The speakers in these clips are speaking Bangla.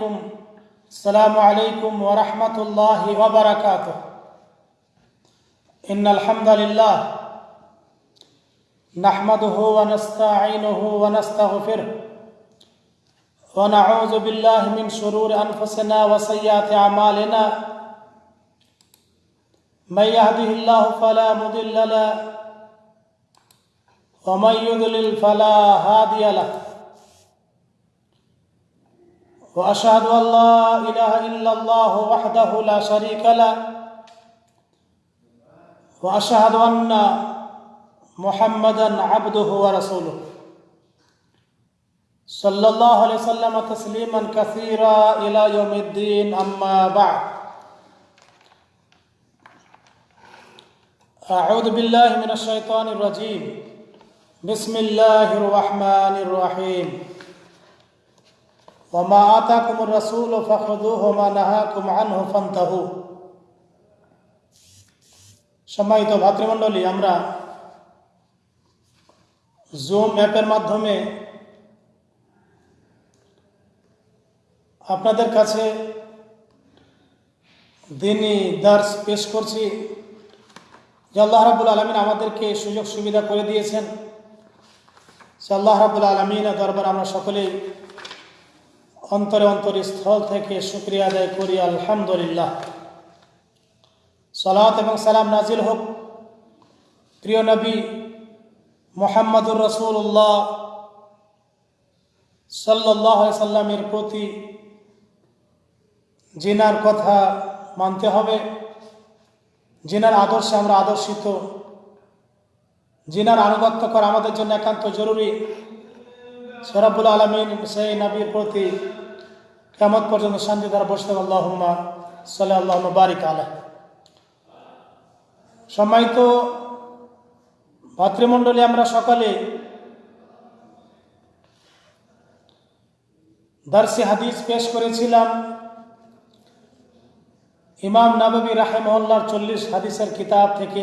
عليكم. السلام عليكم ورحمة الله وبركاته. إن الحمد لله نحمده ونستعينه ونستغفره ونعوذ بالله من شرور أنفسنا وسيئات أعمالنا. من يهده الله فلا مضل له ومن يضلل فلا هادي له. وأشهد أن لا إله إلا الله وحده لا شريك له وأشهد أن محمدا عبده ورسوله. صلى الله عليه وسلم تسليما كثيرا إلى يوم الدين أما بعد. أعوذ بالله من الشيطان الرجيم. بسم الله الرحمن الرحيم. ওমা আতা কুমুর রসুল ও হোমা নাহা সম্মানিত ভাতৃমণ্ডলী, আমরা জুম অ্যাপের মাধ্যমে আপনাদের কাছে দিনই দার্স পেশ করছি। জল্লাহ রাবুল আলমিন আমাদেরকে সুযোগ সুবিধা করে দিয়েছেন। সে রাবুল আলমিনের দরবার আমরা সকলেই অন্তরে অন্তরে স্থল থেকে শুক্রিয়া আদায় করি, আলহামদুলিল্লাহ। সালাত এবং সালাম নাজিল হোক। প্রিয় নবী মোহাম্মদুর রসুল্লাহ সাল্লাহ সাল্লামের প্রতি জিনার কথা মানতে হবে। জিনার আদর্শে আমরা আদর্শিত। জিনার আনুগত্য করা আমাদের জন্য একান্ত জরুরি। সরাবুল আলমিন সেই নবীর প্রতি কেমন পর্যন্ত শান্তি দ্বারা বসতে আল্লাহম্মা সাল্লাহ আল্লাহ বারিক আলহ সম্মানিত ভাতৃমণ্ডলী, আমরা সকালে দার্সি হাদিস পেশ করেছিলাম। ইমাম নবী রাহেমহল্লার চল্লিশ হাদিসের কিতাব থেকে।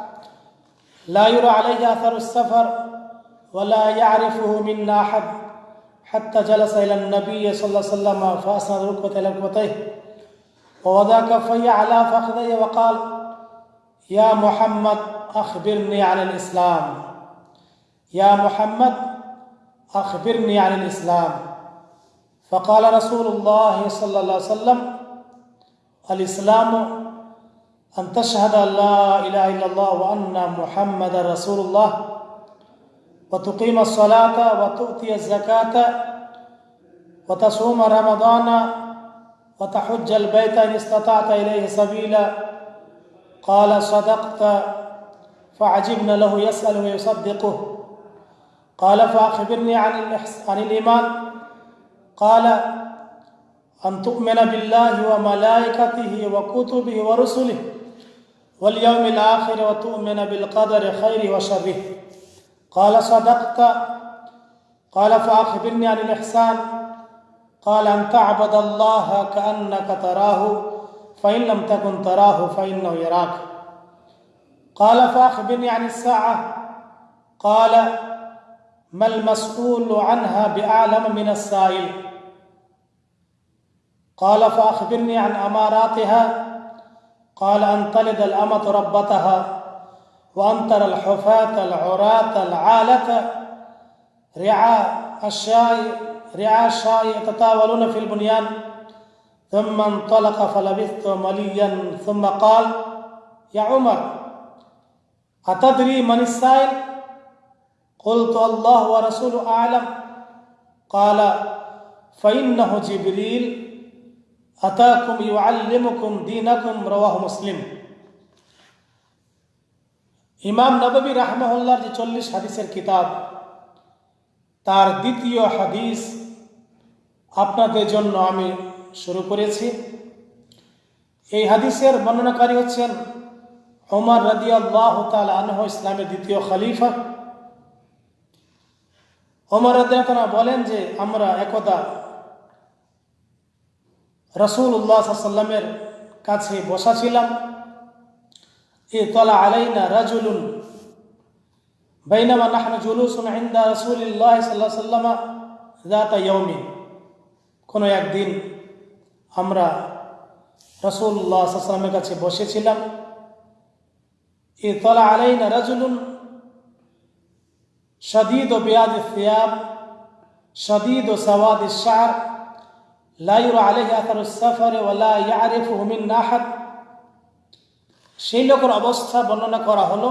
لا يرى عليه اثر السفر ولا يعرفه منا أحد. حتى جلس إلى النبي صلى الله عليه وسلم فأسند ركبته إلى ركبتيه. ووضع كفيه على فخذيه وقال يا محمد أخبرني عن الإسلام. يا محمد أخبرني عن الإسلام. فقال رسول الله صلى الله عليه وسلم الإسلام أن تشهد أن لا إله إلا الله وأن محمد رسول الله وتقيم الصلاة وتؤتي الزكاة وتصوم رمضان وتحج البيت إن استطعت إليه سبيلا. قال صدقت فعجبنا له يسأل ويصدقه. قال فأخبرني عن, عن الإيمان. قال أن تؤمن بالله وملائكته وكتبه ورسله. واليوم الآخر وتؤمن بالقدر خيره وشره. قال صدقت. قال فأخبرني عن الإحسان. قال أن تعبد الله كأنك تراه فإن لم تكن تراه فإنه يراك. قال فأخبرني عن الساعة. قال ما المسؤول عنها بأعلم من السائل. قال فأخبرني عن أماراتها. قال أن تلد الأمة ربتها وأن ترى الحفاة العراة العالة رعاء الشاي رعاء الشاي يتطاولون في البنيان. ثم انطلق فلبثت مليا. ثم قال يا عمر أتدري من السائل؟ قلت الله ورسوله أعلم. قال فإنه جبريل আতাকুম ইউআল্লিমুকুম দীনাকুম, রওয়াহ মুসলিম। ইমাম নববী রাহমহল্লার যে চল্লিশ হাদিসের কিতাব, তার দ্বিতীয় হাদিস আপনাদের জন্য আমি শুরু করেছি। এই হাদিসের বর্ণনাকারী হচ্ছেন ওমর রদি আল্লাহ আনহ, ইসলামের দ্বিতীয় খালিফা। ওমর রদিয়া বলেন যে, আমরা একদা রসুল উল্লাহ সাল্লামের কাছে বসা ছিলাম। এ তলা আলাইনা রাজুলুন বাইনামা নাহনু জুলুসুন ইন্দা রসুলিল্লাহ সাল্লাহ সাল্লামা জাতা ইয়মিন কোনো একদিন আমরা রসুল্লাহ সাল্লামের কাছে বসেছিলাম। এ তলা আলাইনা রাজুলুন সদীদ ও বেয়াদ ফিয়াব সদীদ ও সওয়াদ শাহ নাহাত সেই লোকের অবস্থা বর্ণনা করা হলো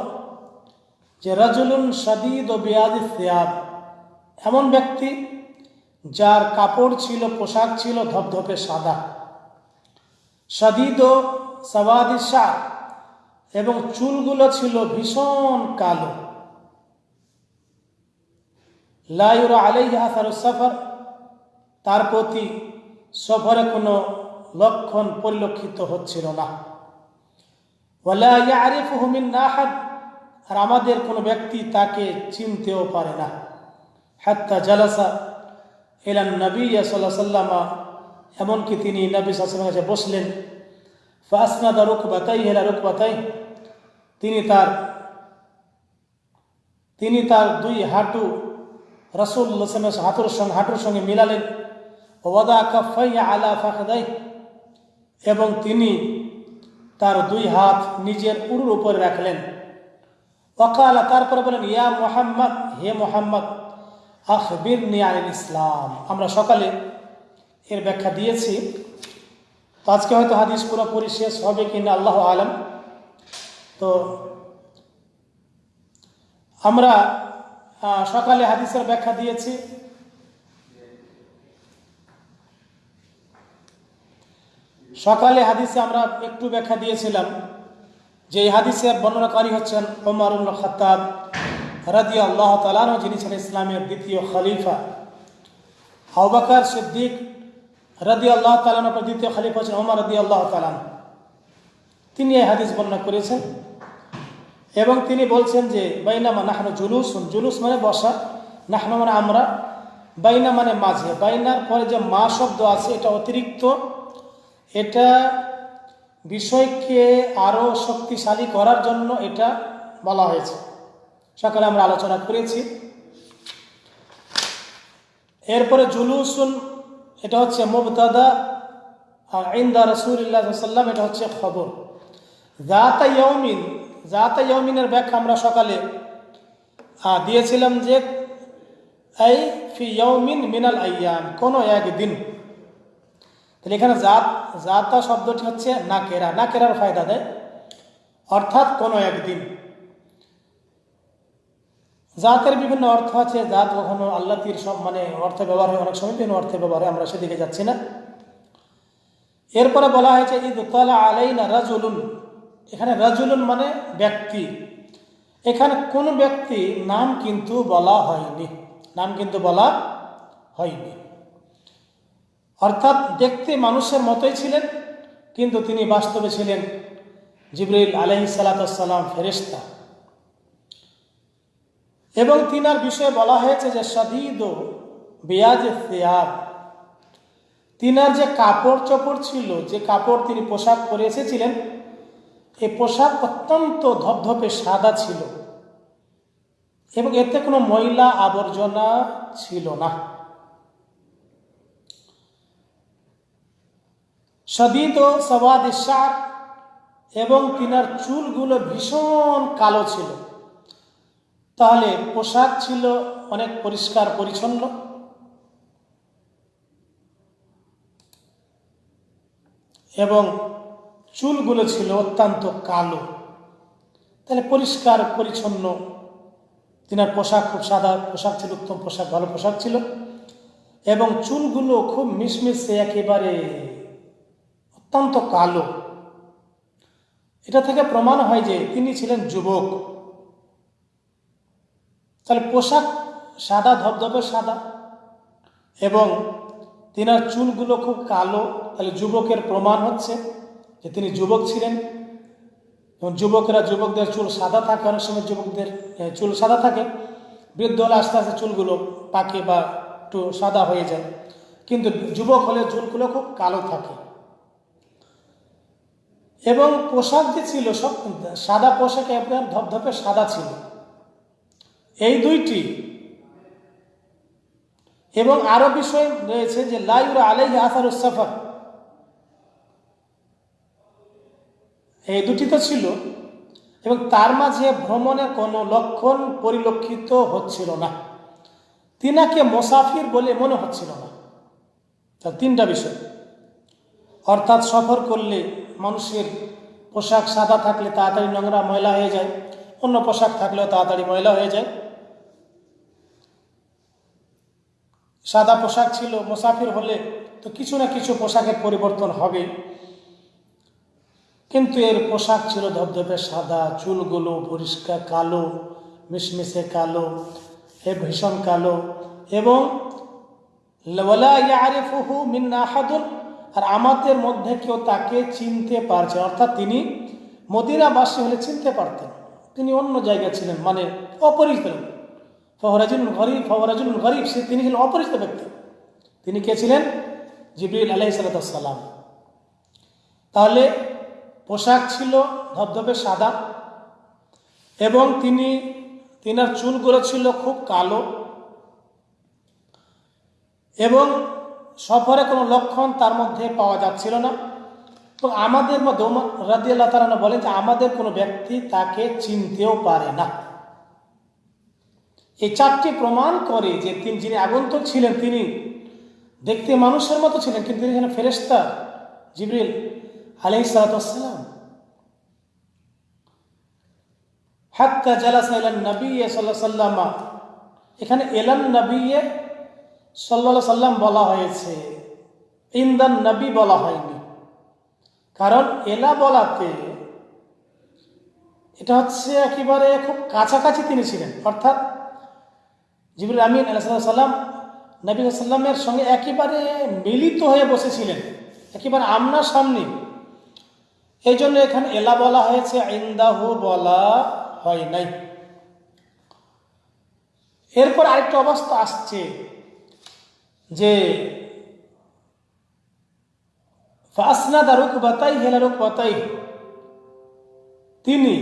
যে রাজুলুন সাদিদ ও বিয়াদ সিয়াব এমন ব্যক্তি যার কাপড় ছিল, পোশাক ছিল ধপধপে সাদা। সাদিদ ও সাবাদি শাহ এবং চুলগুলো ছিল ভীষণ কালো। লাইরা আলাইহা সফর, তার প্রতি সফরে কোনো লক্ষণ পরিলক্ষিত হচ্ছিল না। মিন আহাদ, আর আমাদের কোনো ব্যক্তি তাকে চিনতেও পারে না। হাত্তা জালাসা এলান নবী সাল্লাহ সাল্লামা এমনকি তিনি নবী সাল্লামের কাছে বসলেন, ফাসনাদা রুখ বাতাই হেলা রুখ বাতাই তিনি তার তিনি তার দুই হাঁটু রসুল্লাসমের হাঁটুর সঙ্গে হাঁটুর সঙ্গে মিলালেন। ওয়াদা কাফাই আলা ফাঁকদাই এবং তিনি তার দুই হাত নিজের উরুর উপরে রাখলেন। ওকালা তারপরে বলেন, ইয়া মোহাম্মদ, হে মোহাম্মদ আখবির নিয়াল ইসলাম। আমরা সকালে এর ব্যাখ্যা দিয়েছি। তো আজকে হয়তো হাদিস পুরোপুরি শেষ হবে কিনা আল্লাহ আলম। তো আমরা সকালে হাদিসের ব্যাখ্যা দিয়েছি। সকালে হাদিসে আমরা একটু ব্যাখ্যা দিয়েছিলাম যে এই হাদিসের বর্ণনাকারী হচ্ছেন ওমর উল খতাব রাদি আল্লাহ তালানো যিনি ছিলেন ইসলামের দ্বিতীয় খলিফা। আবাকার সিদ্দিক রাদি আল্লাহ তালানোর দ্বিতীয় খলিফা হচ্ছেন ওমর রদি আল্লাহ তালান তিনি এই হাদিস বর্ণনা করেছেন এবং তিনি বলছেন যে, বাইনামা নাহনো জুলুস জুলুস মানে বসা, নাহনো মানে আমরা, বাইনা মানে মাঝে। বাইনার পরে যে মা শব্দ আছে, এটা অতিরিক্ত এটা বিষয়কে আরও শক্তিশালী করার জন্য এটা বলা হয়েছে। সকালে আমরা আলোচনা করেছি। এরপরে জুলুসুন, এটা হচ্ছে মুবতাদা, আর ইন্দা রসুল্লাহ সাল্লাম এটা হচ্ছে খবর। জাতা ইয়মিন জাতা ইয়মিনের ব্যাখ্যা আমরা সকালে দিয়েছিলাম যে, এই ফি ইয়মিন মিনাল আয়াম কোনো একদিন তাহলে এখানে জাত, জাতা শব্দটি হচ্ছে নাকেরা নাকেরার ফায়দা দেয়। অর্থাৎ কোনো একদিন। জাতের বিভিন্ন অর্থ আছে। জাত কখনো আল্লাতির সব মানে অর্থে ব্যবহার হয়। অনেক সময় বিভিন্ন অর্থে ব্যবহার হয়। আমরা সেদিকে যাচ্ছি না। এরপরে বলা হয়েছে ঈদ তালা আলাইনা রাজুলুন। এখানে রাজুলুন মানে ব্যক্তি। এখানে কোন ব্যক্তি নাম কিন্তু বলা হয়নি। নাম কিন্তু বলা হয়নি। অর্থাৎ দেখতে মানুষের মতোই ছিলেন, কিন্তু তিনি বাস্তবে ছিলেন জিবরিল আলহি সালাতাম ফেরেস্তা এবং তিনার বিষয়ে বলা হয়েছে যে সাদিদ বেয়াজ তিনার যে কাপড় চোপড় ছিল, যে কাপড় তিনি পোশাক পরে এসেছিলেন এই পোশাক অত্যন্ত ধপধপে সাদা ছিল এবং এতে কোনো ময়লা আবর্জনা ছিল না। সদিদ ও সবাদ সার এবং তিনার চুলগুলো ভীষণ কালো ছিল। তাহলে পোশাক ছিল অনেক পরিষ্কার পরিচ্ছন্ন। এবং চুলগুলো ছিল অত্যন্ত কালো। তাহলে পরিষ্কার পরিচ্ছন্ন। তিনার পোশাক খুব সাদা পোশাক ছিল, উত্তম পোশাক, ভালো পোশাক ছিল। এবং চুলগুলো খুব মিশমিশে একেবারে অত্যন্ত কালো। এটা থেকে প্রমাণ হয় যে তিনি ছিলেন যুবক। তাহলে পোশাক সাদা, ধবধবে সাদা এবং তিনার চুলগুলো খুব কালো। তাহলে যুবকের প্রমাণ হচ্ছে যে তিনি যুবক ছিলেন। এবং যুবকেরা যুবকদের চুল সাদা থাকে, অনেক সময় যুবকদের চুল সাদা থাকে। বৃদ্ধ হলে আস্তে আস্তে চুলগুলো পাকে বা একটু সাদা হয়ে যায়। কিন্তু যুবক হলে চুলগুলো খুব কালো থাকে। এবং পোশাক যে ছিল সব সাদা পোশাকে আপনার ধপধপে সাদা ছিল। এই দুইটি। এবং আরও বিষয় রয়েছে যে লাইউরা আলাই আসারুস সাফার। এই দুটি তো ছিল। এবং তার মাঝে ভ্রমণের কোনো লক্ষণ পরিলক্ষিত হচ্ছিল না। তিনাকে মোসাফির বলে মনে হচ্ছিল না। তার তিনটা বিষয়। অর্থাৎ সফর করলে মানুষের পোশাক সাদা থাকলে তাড়াতাড়ি নোংরা ময়লা হয়ে যায়, অন্য পোশাক থাকলেও তাড়াতাড়ি ময়লা হয়ে যায়। সাদা পোশাক ছিল, মোসাফির হলে তো কিছু না কিছু পোশাকের পরিবর্তন হবে। কিন্তু এর পোশাক ছিল ধবধবে সাদা, চুলগুলো পরিষ্কার কালো, মিশমিশে কালো, এ ভীষণ কালো এবং ওয়ালা ইয়ারিফুহু মিন আহাদুন। আর আমাদের মধ্যে কেউ তাকে চিনতে পারছে। অর্থাৎ তিনি মদিনাবাসী হলে চিনতে পারতেন তিনি অন্য জায়গায় ছিলেন মানে অপরিচিত। ফহরাজুল গরিব ফহরাজুল গরিব, সে তিনি ছিলেন অপরিচিত ব্যক্তি তিনি কে ছিলেন জিবরিল আলাহি সালাম তাহলে পোশাক ছিল ধবধবে সাদা এবং তিনি, তিনার চুলগুলো ছিল খুব কালো এবং সফরে কোনো লক্ষণ তার মধ্যে পাওয়া যাচ্ছিল না। তো আমাদের মধ্যে রাদি আল্লাহ তালা বলেন যে আমাদের কোনো ব্যক্তি তাকে চিনতেও পারে না। এই চারটি প্রমাণ করে যে তিনি যিনি আগন্তক ছিলেন তিনি দেখতে মানুষের মতো ছিলেন, কিন্তু তিনি যেন ফেরেস্তা জিবরিল আলহি সালাতাম হাত্তা জালাসা ইলান নবী সাল্লাহ সাল্লামা এখানে এলান নবী সাল্লা সাল্লাম বলা হয়েছে, ইন্দান নবী বলা হয়নি। কারণ এলা বলাতে এটা হচ্ছে একেবারে খুব কাছাকাছি তিনি ছিলেন। অর্থাৎ জিবুল আমিন আল্লাহ সাল্লাম নবী সাল্লামের সঙ্গে একেবারে মিলিত হয়ে বসেছিলেন, একেবারে আমনা সামনে। এই জন্য এখানে এলা বলা হয়েছে, ইন্দাহু বলা হয় নাই। এরপর আরেকটা অবস্থা আসছে। যে ফাসনাদা রুক বাতাই হেলা রুক বাতাই তিনি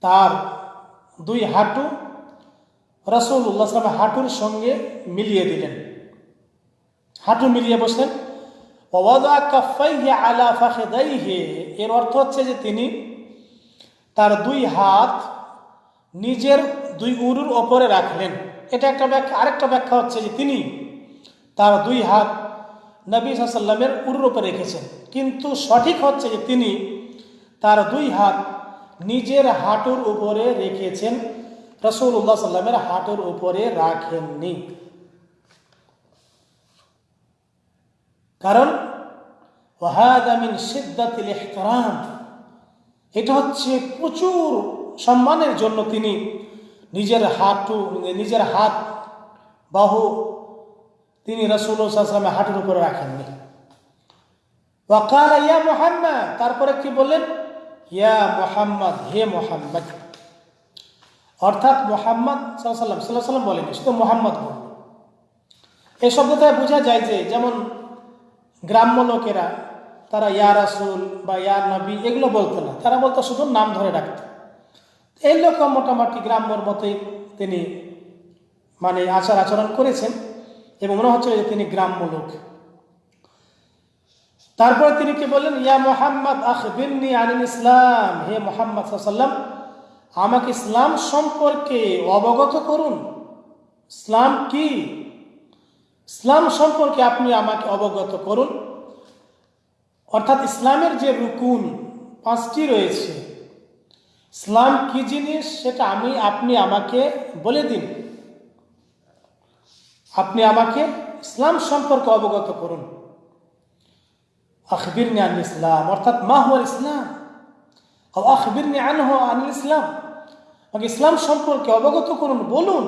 তার দুই হাঁটু রসুল্লাহ সালাম হাঁটুর সঙ্গে মিলিয়ে দিলেন। হাঁটু মিলিয়ে বসলেন। এর অর্থ হচ্ছে যে তিনি তার দুই হাত নিজের দুই উরুর ওপরে রাখলেন। এটা একটা ব্যাখ্যা, আরেকটা ব্যাখ্যা হচ্ছে যে তিনি তার দুই হাত নবী সাল্লামের উরুর ওপরে রেখেছেন। কিন্তু সঠিক হচ্ছে যে তিনি তার দুই হাত নিজের হাঁটুর উপরে রেখেছেন রসুল্লাহ সাল্লামের হাঁটুর উপরে রাখেননি। কারণ ওয়াহাদামিন সিদ্দাতিল ইহতারাম, এটা হচ্ছে প্রচুর সম্মানের জন্য তিনি নিজের হাঁটু নিজের হাত বাহু তিনি রসুল্লাহামের হাঁটুর উপরে রাখেননি। ওয়াকাল ইয়া মোহাম্মদ, তারপরে কি বললেন? ইয়া মোহাম্মদ, হে মোহাম্মদ। অর্থাৎ মোহাম্মদ সাল্লাম সাল্লাহ সাল্লাম বলেনি, শুধু মোহাম্মদ বলল। এই শব্দটায় বোঝা যায় যে যেমন গ্রাম্য লোকেরা তারা ইয়া রাসুল বা ইয়া নবী এগুলো বলতো না, তারা বলতো শুধু নাম ধরে রাখত এই লোক মোটামুটি গ্রাম্যর মতোই তিনি মানে আচার আচরণ করেছেন এবং মনে হচ্ছে যে তিনি গ্রাম্য লোক। তারপরে তিনি কি বললেন, ইয়া মোহাম্মদ আখবিরনি আনিল ইসলাম, হে মোহাম্মদ সাল্লাম আমাকে ইসলাম সম্পর্কে অবগত করুন। ইসলাম কি? ইসলাম সম্পর্কে আপনি আমাকে অবগত করুন। অর্থাৎ ইসলামের যে রুকুন, পাঁচটি রয়েছে। ইসলাম কি জিনিস সেটা আমি, আপনি আমাকে বলে দিন। আপনি আমাকে ইসলাম সম্পর্কে অবগত করুন। আখবিরনি আন ইসলাম, অর্থাৎ মাহুয়াল ইসলাম। আখবিরনি আনহ আনিল ইসলাম। আমাকে ইসলাম সম্পর্কে অবগত করুন, বলুন।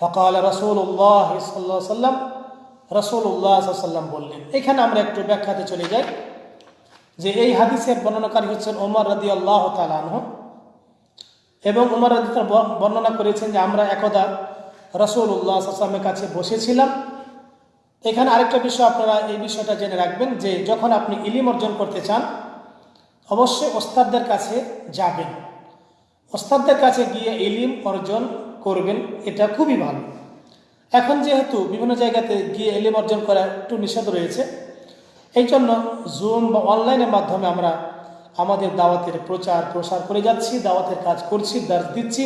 ফকাল রসুল্লাহ সাল্লাম রসুল্লাহ সাল্লাম বললেন, এখানে আমরা একটু ব্যাখ্যাতে চলে যাই। যে এই হাদিসের বর্ণনাকারী হচ্ছেন ওমর রাদি আল্লাহ তালাহ এবং উমর রাদি বর্ণনা করেছেন যে আমরা একদা রসুল উল্লাহ আসলামের কাছে বসেছিলাম। এখানে আরেকটা বিষয় আপনারা এই বিষয়টা জেনে রাখবেন যে যখন আপনি ইলিম অর্জন করতে চান, অবশ্যই ওস্তাদদের কাছে যাবেন। ওস্তাদদের কাছে গিয়ে ইলিম অর্জন করবেন, এটা খুবই ভালো। এখন যেহেতু বিভিন্ন জায়গাতে গিয়ে এলিম অর্জন করা একটু নিষেধ রয়েছে এই জন্য জুম বা অনলাইনের মাধ্যমে আমরা আমাদের দাওয়াতের প্রচার, প্রসার করে যাচ্ছি, দাওয়াতের কাজ করছি দার্স দিচ্ছি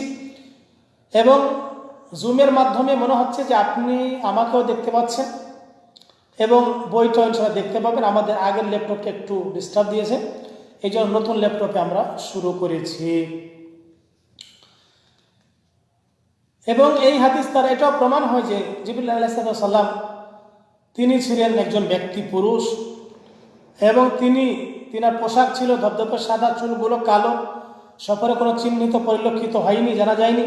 এবং জুমের মাধ্যমে মনে হচ্ছে যে আপনি আমাকেও দেখতে পাচ্ছেন এবং বইটা ইনশাল্লাহ দেখতে পাবেন। আমাদের আগের ল্যাপটপকে একটু ডিস্টার্ব দিয়েছে এই জন্য নতুন ল্যাপটপে আমরা শুরু করেছি। এবং এই হাদিস তার এটাও প্রমাণ হয় যে জিবুল্লাহ সাল্লাম তিনি ছিলেন একজন ব্যক্তি পুরুষ। এবং তিনি, তিনার পোশাক ছিল ধবধবে সাদা, চুলগুলো কালো, সফরে কোনো চিহ্নিত পরিলক্ষিত হয়নি, জানা যায়নি।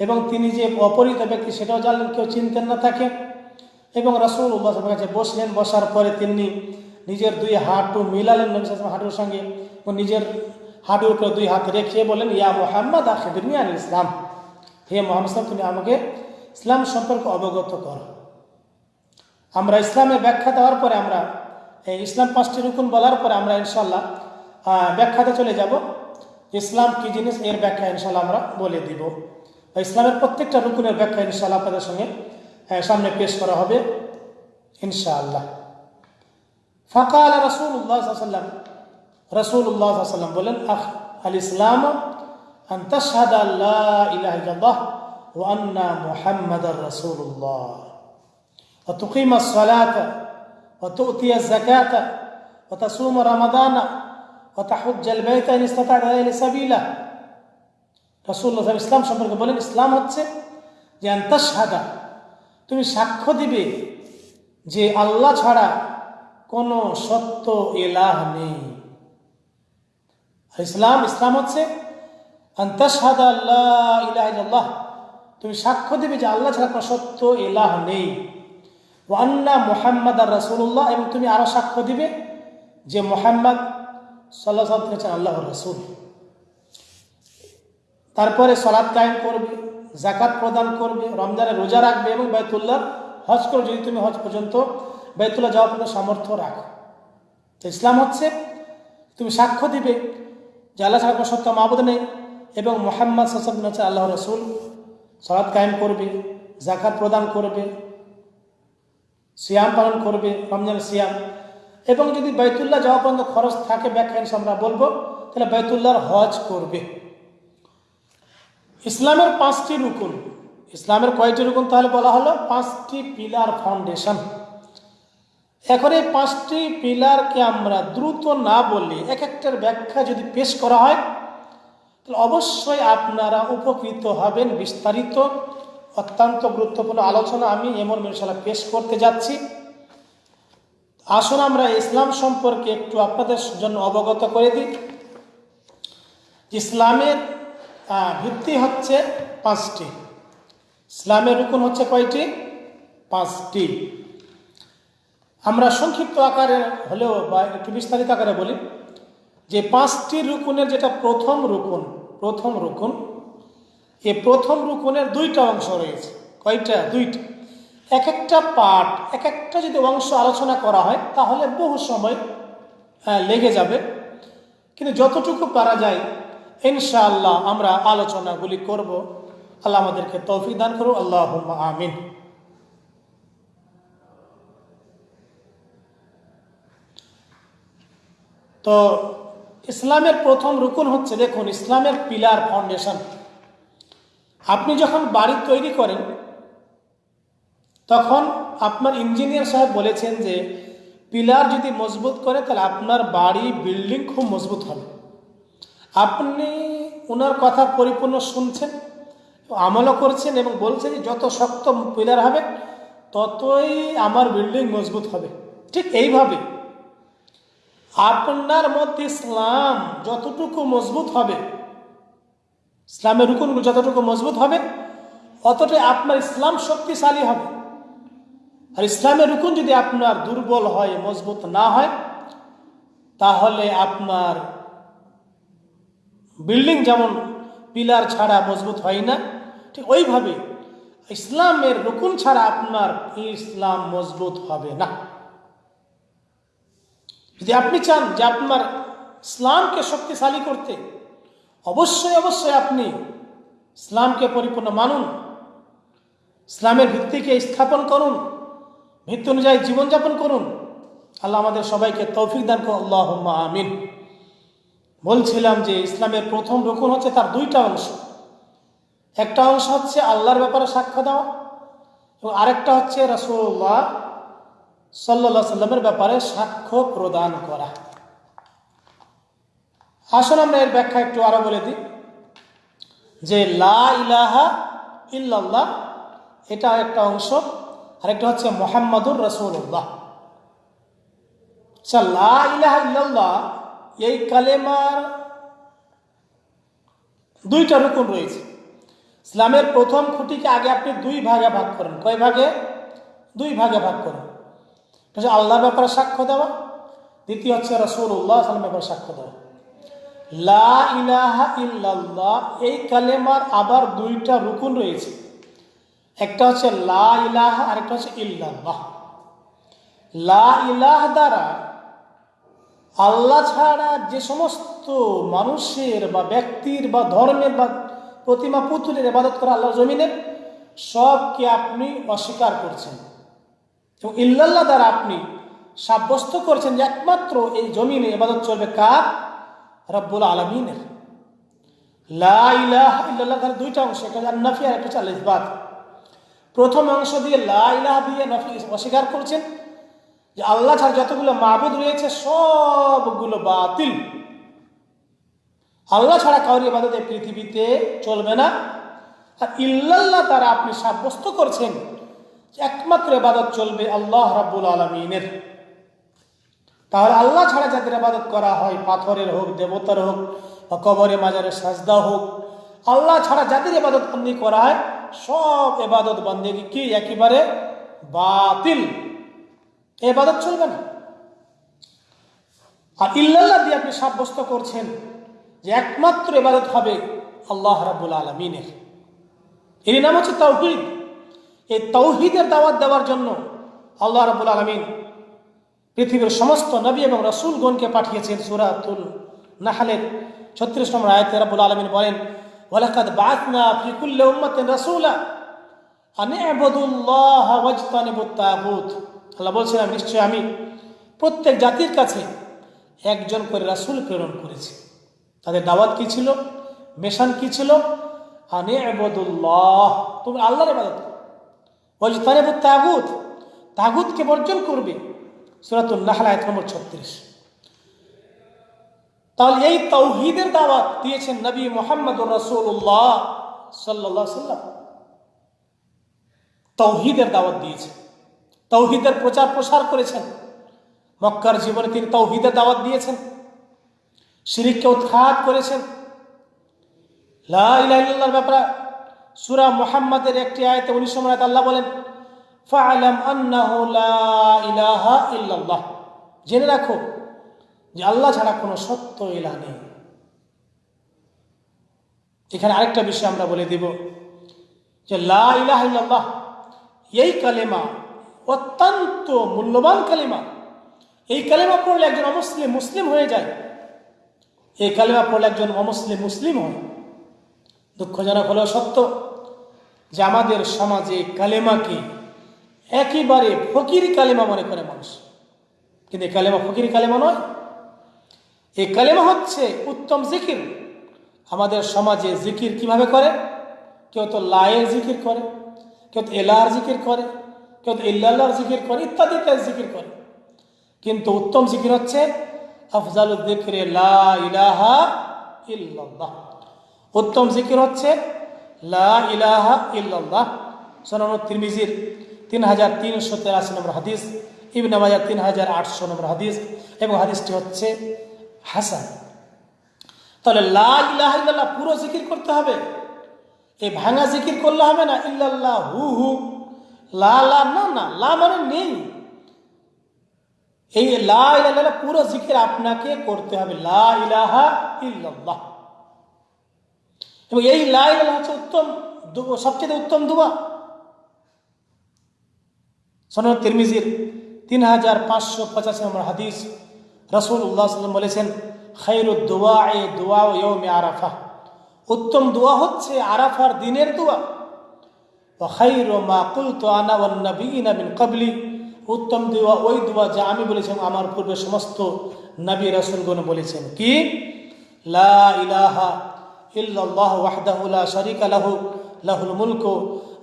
এবং তিনি যে অপরিত ব্যক্তি সেটাও জানলেন, কেউ চিনতেন না থাকে এবং রসুল উল্লাহের কাছে বসলেন, বসার পরে তিনি নিজের দুই হাঁটু মিলালেন, নবী হাঁটুর সঙ্গে ও নিজের হাঁটুর উপরে দুই হাত রেখে বলেন ইয়া মোহাম্মদ আখিদুনিয়ান ইসলাম। হে মোহাম্মদ তুমি আমাকে ইসলাম সম্পর্কে অবগত করো। আমরা ইসলামের ব্যাখ্যা দেওয়ার পরে আমরা ইসলাম পাঁচটি রুকুন বলার পরে আমরা ইনশাল্লাহ ব্যাখ্যাতে চলে যাব ইসলাম কি জিনিস এর ব্যাখ্যা ইনশাল্লাহ আমরা বলে দিব ইসলামের প্রত্যেকটা রুকুনের ব্যাখ্যা ইনশাল্লাহ আপনাদের সঙ্গে সামনে পেশ করা হবে ইনশাআল্লাহ ফাঁকা আল্লাহ রসুল্লাহ সাল্লাম রসুল্লাহ সাল্লাম বলেন আহ আল ইসলাম أن تشهد أن لا إله إلا الله وأن محمد رسول الله وتقيم الصلاة وتؤتي الزكاة وتصوم رمضان وتحج البيت إن استطعت إليه سبيلا রসুল্লাহ ইসলাম সম্পর্কে বলেন ইসলাম হচ্ছে যে আন্তাসাদা তুমি সাক্ষ্য দিবে যে আল্লাহ ছাড়া কোনো সত্য এলাহ নেই ইসলাম ইসলাম হচ্ছে আন্তাসাদ আল্লাহ ইলাহ ইল্লাহ তুমি সাক্ষ্য দিবে যে আল্লাহ ছাড়া কোনো সত্য এলাহ নেই ওয়ান্না মোহাম্মদ আর রসুল্লাহ এবং তুমি আরও সাক্ষ্য দিবে যে মোহাম্মদ সাল্লাহ সাল্লাম হচ্ছেন আল্লাহ রসুল। তারপরে সলাদ কায়েম করবে জাকাত প্রদান করবে, রমজানে রোজা রাখবে এবং বাইতুল্লাহ হজ করবে। যদি তুমি হজ পর্যন্ত বাইতুল্লাহ যাওয়া পর্যন্ত সামর্থ্য রাখো। তো ইসলাম হচ্ছে তুমি সাক্ষ্য দিবে যে আল্লাহ ছাড়া কোনো সত্য মাবুদ নেই এবং মোহাম্মদ সাসম হচ্ছে আল্লাহ রসুল। সলাদ কায়েম করবে জাকাত প্রদান করবে সিয়াম পালন করবে রমজান সিয়াম। এবং যদি বাইতুল্লাহ যাওয়া পর্যন্ত খরচ থাকে ব্যাখ্যা আমরা বলব, তাহলে বাইতুল্লাহর হজ করবে। ইসলামের পাঁচটি রুকুন। ইসলামের কয়টি রুকুন তাহলে বলা হলো? পাঁচটি পিলার ফাউন্ডেশন এখন এই পাঁচটি পিলারকে আমরা দ্রুত না বললে, এক একটার ব্যাখ্যা যদি পেশ করা হয়, তাহলে অবশ্যই আপনারা উপকৃত হবেন বিস্তারিত। অত্যন্ত গুরুত্বপূর্ণ আলোচনা আমি এমন মিনশাল্লাহ পেশ করতে যাচ্ছি। আসুন আমরা ইসলাম সম্পর্কে একটু আপনাদের জন্য অবগত করে দিই। ইসলামের ভিত্তি হচ্ছে পাঁচটি। ইসলামের রুকুন হচ্ছে কয়টি? পাঁচটি। আমরা সংক্ষিপ্ত আকারে হলেও বা একটু বিস্তারিত আকারে বলি যে পাঁচটি রুকুনের যেটা প্রথম রুকুন প্রথম রুকুন এই প্রথম রুকুনের দুইটা অংশ রয়েছে। কয়টা? দুইটা। এক একটা পার্ট এক একটা যদি অংশ আলোচনা করা হয়, তাহলে বহু সময় লেগে যাবে। কিন্তু যতটুকু পারা যায়, ইনশাআল্লাহ আমরা আলোচনাগুলি করব। আল্লাহ আমাদেরকে তৌফিক দান করো আল্লাহ আমিন। তো ইসলামের প্রথম রুকুন হচ্ছে, দেখুন, ইসলামের পিলার ফাউন্ডেশন আপনি যখন বাড়ি তৈরি করেন, তখন আপনার ইঞ্জিনিয়ার সাহেব বলেছেন যে, পিলার যদি মজবুত করে, তাহলে আপনার বাড়ি, বিল্ডিং খুব মজবুত হবে। আপনি ওনার কথা পরিপূর্ণ শুনছেন, আমলও করছেন এবং বলছেন যে, যত শক্ত পিলার হবে, ততই আমার বিল্ডিং মজবুত হবে। ঠিক এইভাবে আপনার মধ্যে ইসলাম যতটুকু মজবুত হবে ইসলামের রুকুনগুলো যতটুকু মজবুত হবে অতটাই আপনার ইসলাম শক্তিশালী হবে। আর ইসলামের রুকুন যদি আপনার দুর্বল হয়, মজবুত না হয়, তাহলে আপনার বিল্ডিং যেমন পিলার ছাড়া মজবুত হয় না, ঠিক ওইভাবে ইসলামের রুকুন ছাড়া আপনার ইসলাম মজবুত হবে না। যদি আপনি চান যে আপনার ইসলামকে শক্তিশালী করতে অবশ্যই অবশ্যই আপনি ইসলামকে পরিপূর্ণ মানুন, ইসলামের ভিত্তিকে স্থাপন করুন, ভিত্তি অনুযায়ী জীবনযাপন করুন। আল্লাহ আমাদের সবাইকে তৌফিক দান করুন। আল্লাহ আমিন। বলছিলাম যে ইসলামের প্রথম রকম হচ্ছে তার দুইটা অংশ। একটা অংশ হচ্ছে আল্লাহর ব্যাপারে সাক্ষ্য দেওয়া এবং আরেকটা হচ্ছে রসুল্লাহ সাল্লা সাল্লামের ব্যাপারে সাক্ষ্য প্রদান করা। আসুন আমরা এর ব্যাখ্যা একটু আরও বলে দিই। যে লা ইলাহা ইল্লাল্লাহ, এটা একটা অংশ, আরেকটা হচ্ছে মোহাম্মদুর রসুল্লাহ আচ্ছা লা ইল্লাল্লাহ, এই কালেমার দুইটা রুকুন রয়েছে। ইসলামের প্রথম খুঁটিকে আগে আপনি দুই ভাগে ভাগ করেন। কয় ভাগে? দুই ভাগে ভাগ করেন। আল্লাহর ব্যাপারে সাক্ষ্য দেওয়া, দ্বিতীয় হচ্ছে রসুল্লাহ সাল্লামের ব্যাপারে সাক্ষ্য দেওয়া। লা ইলাহা ইল্লাল্লাহ, এই কালেমার আবার দুইটা রুকুন রয়েছে। একটা হচ্ছে লা ইলাহা, আরেকটা হচ্ছে ইল্লাল্লাহ। লা ইলাহ দ্বারা আল্লাহ ছাড়া যে সমস্ত মানুষের বা ব্যক্তির বা ধর্মের বা প্রতিমা পুতুলের ইবাদত করা আল্লাহ জমিনের, সবকে আপনি অস্বীকার করছেন। এবং ইল্লাল্লাহ দ্বারা আপনি সাব্যস্ত করছেন যে একমাত্র এই জমিনে ইবাদত চলবে কার? রব্বুল আলমিনের। লা ইলাহা ইল্লাল্লাহ তার দুইটা অংশ, একটা নফি আর একটা আল ইসবাত প্রথম অংশ দিয়ে লা ইলাহা দিয়ে নফি অস্বীকার করছেন যে আল্লাহ ছাড়া যতগুলো মাহবুদ রয়েছে সবগুলো বাতিল। আল্লাহ ছাড়া কাউরি ইবাদত এই পৃথিবীতে চলবে না। আর ইল্লাল্লাহ তারা আপনি সাব্যস্ত করছেন একমাত্র এবাদত চলবে আল্লাহ রাব্বুল আলমিনের। তাহলে আল্লাহ ছাড়া যাদের আবাদত করা হয়, পাথরের হোক, দেবতার হোক, বা কবরে মাজারে সাজদা হোক, আল্লাহ ছাড়া যাদের এবাদত বন্দি করা হয় সব এবাদত বন্দি কি? একেবারে বাতিল। এবাদত চলবে না। আর ইল্লাল্লাহ দিয়ে আপনি সাব্যস্ত করছেন যে একমাত্র এবাদত হবে আল্লাহ রাবুল আলমিনের। এর নাম হচ্ছে তৌহিদ এই তৌহিদের দাওয়াত দেওয়ার জন্য আল্লাহ রাবুল আলমিন পৃথিবীর সমস্ত নবী এবং রসুলগণকে পাঠিয়েছেন সুরাতুল নাহালের ছত্রিশ নম্বর আয়তে রাবুল আলমিন বলেন, ওয়ালাকাদ বাতনা ফি কুল্লি উম্মাতিন রাসূলা আন ওয়াজতানিবুত তাগুত। আল্লাহ বলছিলাম নিশ্চয় আমি প্রত্যেক জাতির কাছে একজন করে রাসূল প্রেরণ করেছি। তাদের দাওয়াত কি ছিল? মেশান কি ছিল? আনে ইবুদুল্লাহ তুমি আল্লাহর ইবাদত ওয়াজতানিবুত তাগুত, তাগুতকে বর্জন করবে। সুরাতুল নাহল, আয়াত নম্বর ছত্রিশ। তাহলে এই তৌহিদের দাওয়াত দিয়েছেন নবী মোহাম্মদ রসুল্লাহ সাল্লাহ সাল্লাম তৌহিদের দাওয়াত দিয়েছেন। তৌহিদের প্রচার প্রসার করেছেন। মক্কার জীবনে তিনি তৌহিদের দাওয়াত দিয়েছেন। শিরিককে উৎখাত করেছেন। লাহ ব্যাপারে সুরা মোহাম্মদের একটি আয়তে উনিশ নম্বর আল্লাহ বলেন লা ইলাহা ইল্লাল্লাহ। জেনে রাখো যে আল্লাহ ছাড়া কোনো সত্য ইলা নেই। এখানে আরেকটা বিষয় আমরা বলে দিব যে লা ইলাহ ইল্লাল্লাহ, এই কালেমা অত্যন্ত মূল্যবান কালেমা। এই কালেমা পড়লে একজন অমুসলিম মুসলিম হয়ে যায়। এই কালেমা পড়লে একজন অমুসলিম মুসলিম হয়। দুঃখজনক হলেও সত্য যে আমাদের সমাজে কালেমাকে একেবারে ফকির কালেমা মনে করে মানুষ। কিন্তু এই কালেমা ফকির কালেমা নয়। এই কালেমা হচ্ছে উত্তম জিকির। আমাদের সমাজে জিকির কীভাবে করে? কেউ তো লায়ের জিকির করে, কেউ তো এলার জিকির করে, কেউ তো ইল্লাহর জিকির করে, ইত্যাদি ইত্যাদি জিকির করে। কিন্তু উত্তম জিকির হচ্ছে আফজাল জিকিরে লা ইলাহা ইল্লাল্লাহ। উত্তম জিকির হচ্ছে লা ইলাহা ইল্লাল্লাহ। সোনানুর তিরমিজির তিন হাজার তিনশো তেরাশি নম্বর হাদিস, ইবনে মাজার তিন হাজার আটশো নম্বর হাদিস এবং হাদিসটি হচ্ছে হাসান। তাহলে লা ইলাহা পুরো জিকির করতে হবে? এই ভাঙা জিকির করলে হবে না? ইল্লাল্লাহ হু। হু লা লা, না না, লা মানে নেই। এই লা ইলাহা পুরো জিকির আপনাকে করতে হবে। লা ইলাহা ইল্লাল্লাহ। এবং এই লা ইলাহা হচ্ছে উত্তম, সবচেয়ে উত্তম দুয়া। সনদ তিরমিজির তিন হাজার পাঁচশো পঁচাশি নম্বর হাদিস। রসুল উল্লাহ সাল্লাম বলেছেন খৈরুদ দোয়া এ দোয়া ইয়মে আরাফা উত্তম দোয়া হচ্ছে আরাফার দিনের দোয়া খৈর মা কুলতো আনা ওয়ান্নবীনা মিন কবলি উত্তম দোয়া ওই দোয়া যা আমি বলেছিলাম, আমার পূর্বে সমস্ত নবী রসুলগণ বলেছেন। কি? লা ইলাহা লাহু, লাহুল মুলকু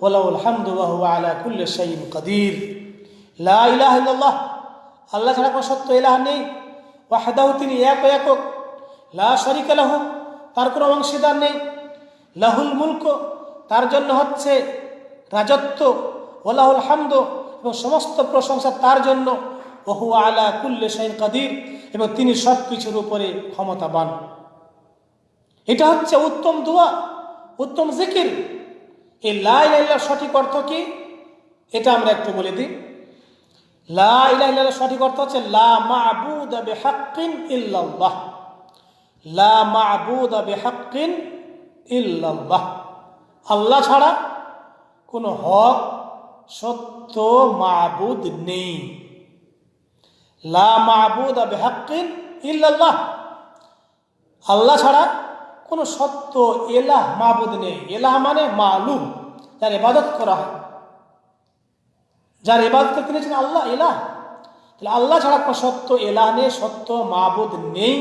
ওয়া লাহুল হামদু ওয়া আলা কুল্লি আল্লাহ ছাড়া কোনো সত্য ইলাহ নেই। ওয়াহদাহু তিনি এক একক। লা শারীকা লাহু, তার কোনো অংশীদার নেই। লাহুল মুলক, তার জন্য হচ্ছে রাজত্ব। ওলাহুল হামদ, এবং সমস্ত প্রশংসা তার জন্য। ওহু আলা কুল্লে শাইন কাদির, এবং তিনি সব কিছুর উপরে ক্ষমতাবান। এটা হচ্ছে উত্তম দোয়া, উত্তম জিকির। এই লাই লাইলার সঠিক অর্থ কি? এটা আমরা একটু বলে দিই। লা ইলাহা সঠিক অর্থ হচ্ছে লা ইল্লাল্লাহ। লা ইল্লাল্লাহ। আল্লাহ ছাড়া কোনো হক, সত্য, মাবুদ নেই। লা মাবুদা ইল্লাল্লাহ। আল্লাহ ছাড়া কোনো সত্য, এলাহ, মাবুদ নেই। এলাহ মানে মালুম। যার ইবাদত করা হয়। যার ইবাদত তিনি আল্লাহ এলাহ তাহলে আল্লাহ ছাড়া কোনো সত্য এলাহ নেই, সত্য মাবুদ নেই।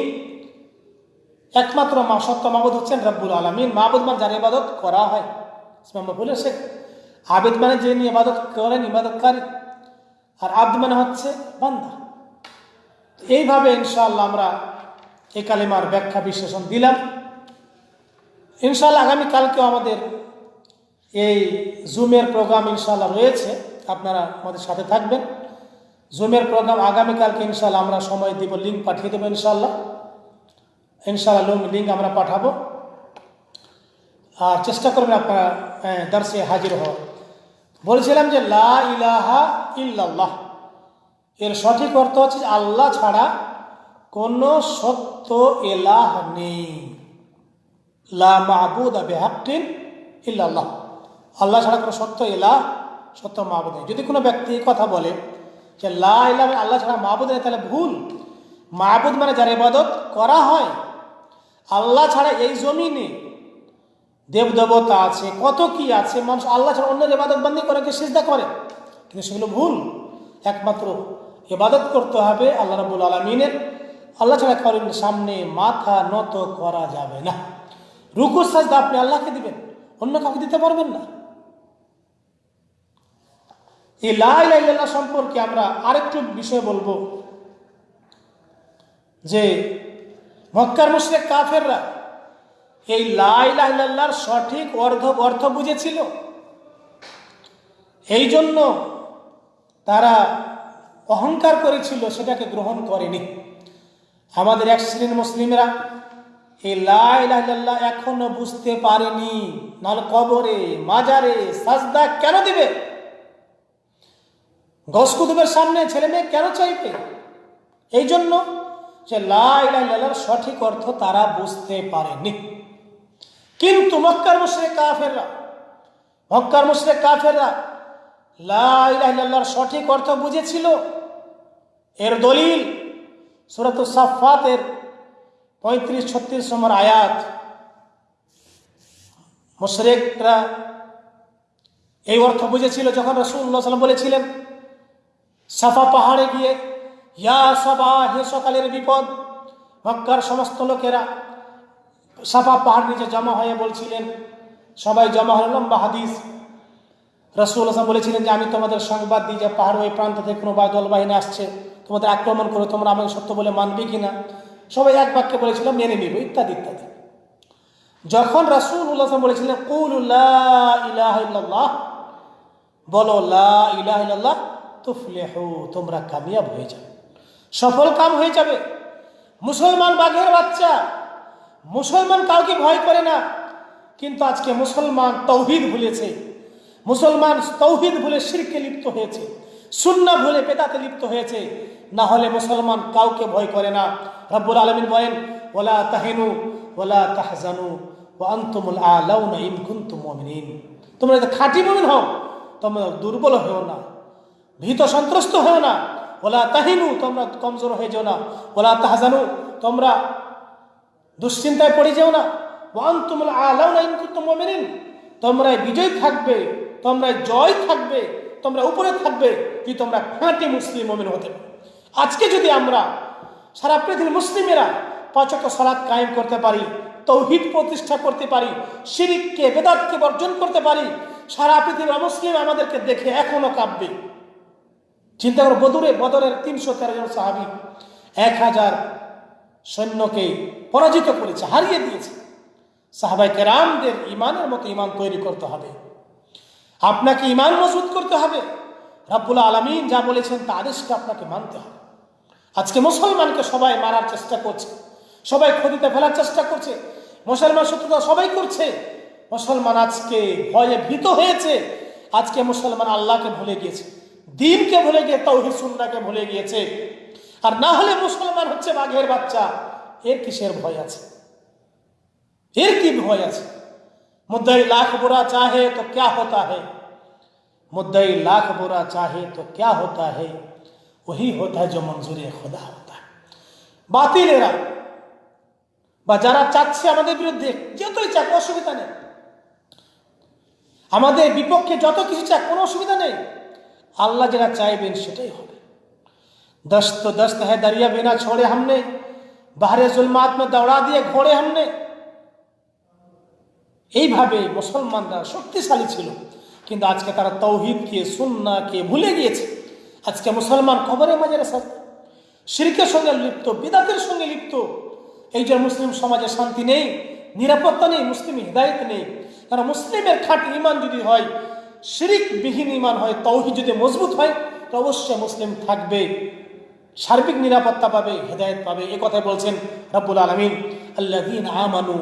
একমাত্র সত্য মাবুদ হচ্ছেন রব্বুল আলমিন। মাহবুদ মানে যার ইবাদত করা হয়। আমরা বলেছে আবেদ মানে যে নিয়ে ইবাদত করেন, ইবাদতকারী। আর আব্দ মানে হচ্ছে বান্দা। এইভাবে ইনশাআল্লাহ আমরা এই কালিমার ব্যাখ্যা বিশ্লেষণ দিলাম। ইনশাআল্লাহ আগামীকালকেও আমাদের এই জুমের প্রোগ্রাম ইনশাআল্লাহ রয়েছে। আপনারা আমাদের সাথে থাকবেন। জুমের প্রোগ্রাম আগামীকালকে ইনশাআল্লাহ আমরা সময় দিব লিঙ্ক পাঠিয়ে দেবো ইনশাল্লাহ ইনশাআল্লাহ লিঙ্ক আমরা পাঠাবো। আর চেষ্টা করবেন আপনারা দর্শে হাজির হওয়া বলছিলাম যে, লা ইলাহা ইল্লাল্লাহ। এর সঠিক অর্থ হচ্ছে আল্লাহ ছাড়া কোনো সত্য এলাহ নেই। লা মাহবুদ আবে হাক্কিন ইল্লাল্লাহ। আল্লাহ ছাড়া কোনো সত্য এলাহ সত্য মাহবুদ নেই। যদি কোনো ব্যক্তি কথা বলে যে লা ইলাহ আল্লাহ ছাড়া মাহবুদ নেই, তাহলে ভুল। মাহবুদ মানে যার ইবাদত করা হয়। আল্লাহ ছাড়া এই জমিনে দেবদেবতা আছে, কত কি আছে, মানুষ আল্লাহ ছাড়া অন্যের ইবাদত বান্দি করে কি সিজদা করে? কিন্তু সেগুলো ভুল। একমাত্র ইবাদত করতে হবে আল্লাহ রাবুল আলমিনের। আল্লাহ ছাড়া করেন সামনে মাথা নত করা যাবে না। রুকুর সাজদা আপনি আল্লাহকে দিবেন, অন্য কাউকে দিতে পারবেন না। এই লাইল্লাহ সম্পর্কে আমরা আরেকটু বিষয় বলব। যে মক্কার মুশরিক কাফেররা এই লাইলাহিল্লাহর সঠিক অর্ধ অর্থ বুঝেছিল। এই জন্য তারা অহংকার করেছিল, সেটাকে গ্রহণ করেনি। আমাদের এক শ্রেণির মুসলিমরা এই লাইলাহিল্লাহ এখনও বুঝতে পারেনি। নাহলে কবরে, মাজারে সাজদা কেন দিবে? গসকুতুবের সামনে ছেলে মেয়ে কেন চাইবে? এই জন্য যে লাইলাহিল্লাহর সঠিক অর্থ তারা বুঝতে পারেনি। কিন্তু মক্কার মুশরে কাফেররা, মক্কার মুশরে কাফেররা লাইলাহিল্লাহর সঠিক অর্থ বুঝেছিল। এর দলিল সুরত সাফাতের পঁয়ত্রিশ, ছত্রিশ নম্বর আয়াত। মুশরেকরা এই অর্থ বুঝেছিল যখন রসুল্লাহ সাল্লাম বলেছিলেন সাফা পাহাড়ে গিয়ে, ইয়া সবা, হে সকালের বিপদ। মক্কার সমস্ত লোকেরা সাফা পাহাড় নিচে জমা হয়ে বলছিলেন, সবাই জমা হল লম্বা হাদিস। রসুল হাসান বলেছিলেন যে, আমি তোমাদের সংবাদ দিই যে, পাহাড় ওই প্রান্ত থেকে কোনো বা দলবাহিনী আসছে, তোমাদের আক্রমণ করে, তোমরা আমাকে সত্য বলে মানবে কিনা? সবাই এক বাক্যে বলেছিল, মেনে নিব, ইত্যাদি ইত্যাদি। যখন রাসুল উল্লাহ বলেছিলেন, কুল ইলাহ বলো, লা তুফলেহু, তোমরা কামিয়াব হয়ে যাবে সফল কাম হয়ে যাবে। মুসলমান বাঘের বাচ্চা। মুসলমান কাউকে ভয় করে না। কিন্তু আজকে মুসলমান তৌহিদ ভুলেছে। মুসলমান তৌহিদ ভুলে শিরকে লিপ্ত হয়েছে। সুন্না ভুলে পেদাতে লিপ্ত হয়েছে। না হলে মুসলমান কাউকে ভয় করে না। রব্বুল আলমিন বলেন ওলা তাহেনু ওলা তাহজানু ও আন্তমুল আলাউনা ইন কুনতুম মুমিনিন। তোমরা যদি খাঁটি মুমিন হও, তোমরা দুর্বল হও না। ভীত সন্ত্রস্ত হও না। ওলা তাহিনু, তোমরা কমজোর হয়ে যাও না। ওলা তাহজানু, তোমরা দুশ্চিন্তায় পড়ে যেও না। ওয়ান তুমুল আলাউ তোমরা বিজয় থাকবে তোমরা জয় থাকবে, তোমরা উপরে থাকবে যদি তোমরা খাঁটি মুসলিম মুমিন হতে আজকে যদি আমরা সারা পৃথিবীর মুসলিমেরা পাচক সালাদ কায়েম করতে পারি, তৌহিদ প্রতিষ্ঠা করতে পারি, শিরিককে, বেদাতকে বর্জন করতে পারি, সারা পৃথিবীর মুসলিম আমাদেরকে দেখে এখনও কাঁপবে। চিন্তা করো বদরে বদরের তিনশো তেরো জন সাহাবি এক হাজার সৈন্যকে পরাজিত করেছে, হারিয়ে দিয়েছে। সাহাবাই কেরামদের ইমানের মতো ইমান তৈরি করতে হবে। আপনাকে ইমান মজবুত করতে হবে। রাব্বুল আলমিন যা বলেছেন তা আদেশকে আপনাকে মানতে হবে। আজকে মুসলমানকে সবাই মারার চেষ্টা করছে, সবাই ক্ষতিতে ফেলার চেষ্টা করছে, মুসলমান শত্রুতা সবাই করছে। মুসলমান আজকে ভয়ে ভীত হয়েছে, আজকে মুসলমান আল্লাহকে ভুলে গিয়েছে। দিনকে ভুলে গিয়ে তৌহি সুন্নাকে ভুলে গিয়েছে। আর না হলে মুসলমান হচ্ছে বাঘের বাচ্চা। এর কিসের ভয় আছে? এর কি ভয় আছে? মুদ্দাই লাখ বোরা চাহে তো ক্যা হতা হে? মুদ্দাই লাখ বোরা চাহে তো ক্যা হতা হে? ওহি হতা যে মঞ্জুরে খোদা হতা। বাতিলেরা, বা যারা চাচ্ছে আমাদের বিরুদ্ধে, যতই চাক, অসুবিধা নেই। আমাদের বিপক্ষে যত কিছু চাক, কোনো অসুবিধা নেই। আল্লাহ যেটা চাইবেন সেটাই হবে। দস্ত দস্ত হ্যাঁ দরিয়া বিনা ছোড়ে হামনে, বাহারে জুলমাত দৌড়া দিয়ে ঘোড়ে হামনে। এইভাবে মুসলমানরা শক্তিশালী ছিল, কিন্তু আজকে তারা তৌহিদকে সুন্নাকে ভুলে গিয়েছে। আজকে মুসলমান খবরের মাঝে শিরকের সঙ্গে লিপ্ত, বিদাতের সঙ্গে লিপ্ত। এই যে মুসলিম সমাজে শান্তি নেই, নিরাপত্তা নেই, মুসলিম হৃদায়ত নেই, কারণ মুসলিমের খাট ইমান যদি হয় শিরিক বিহীন ইমান হয়, তৌহিদ যদি মজবুত হয়, তো অবশ্যই মুসলিম থাকবে। সার্বিক নিরাপত্তা পাবে, হেদায়ত পাবে। এ কথাই বলছেন রব্বুল আলমিন আল্লাহ আমানু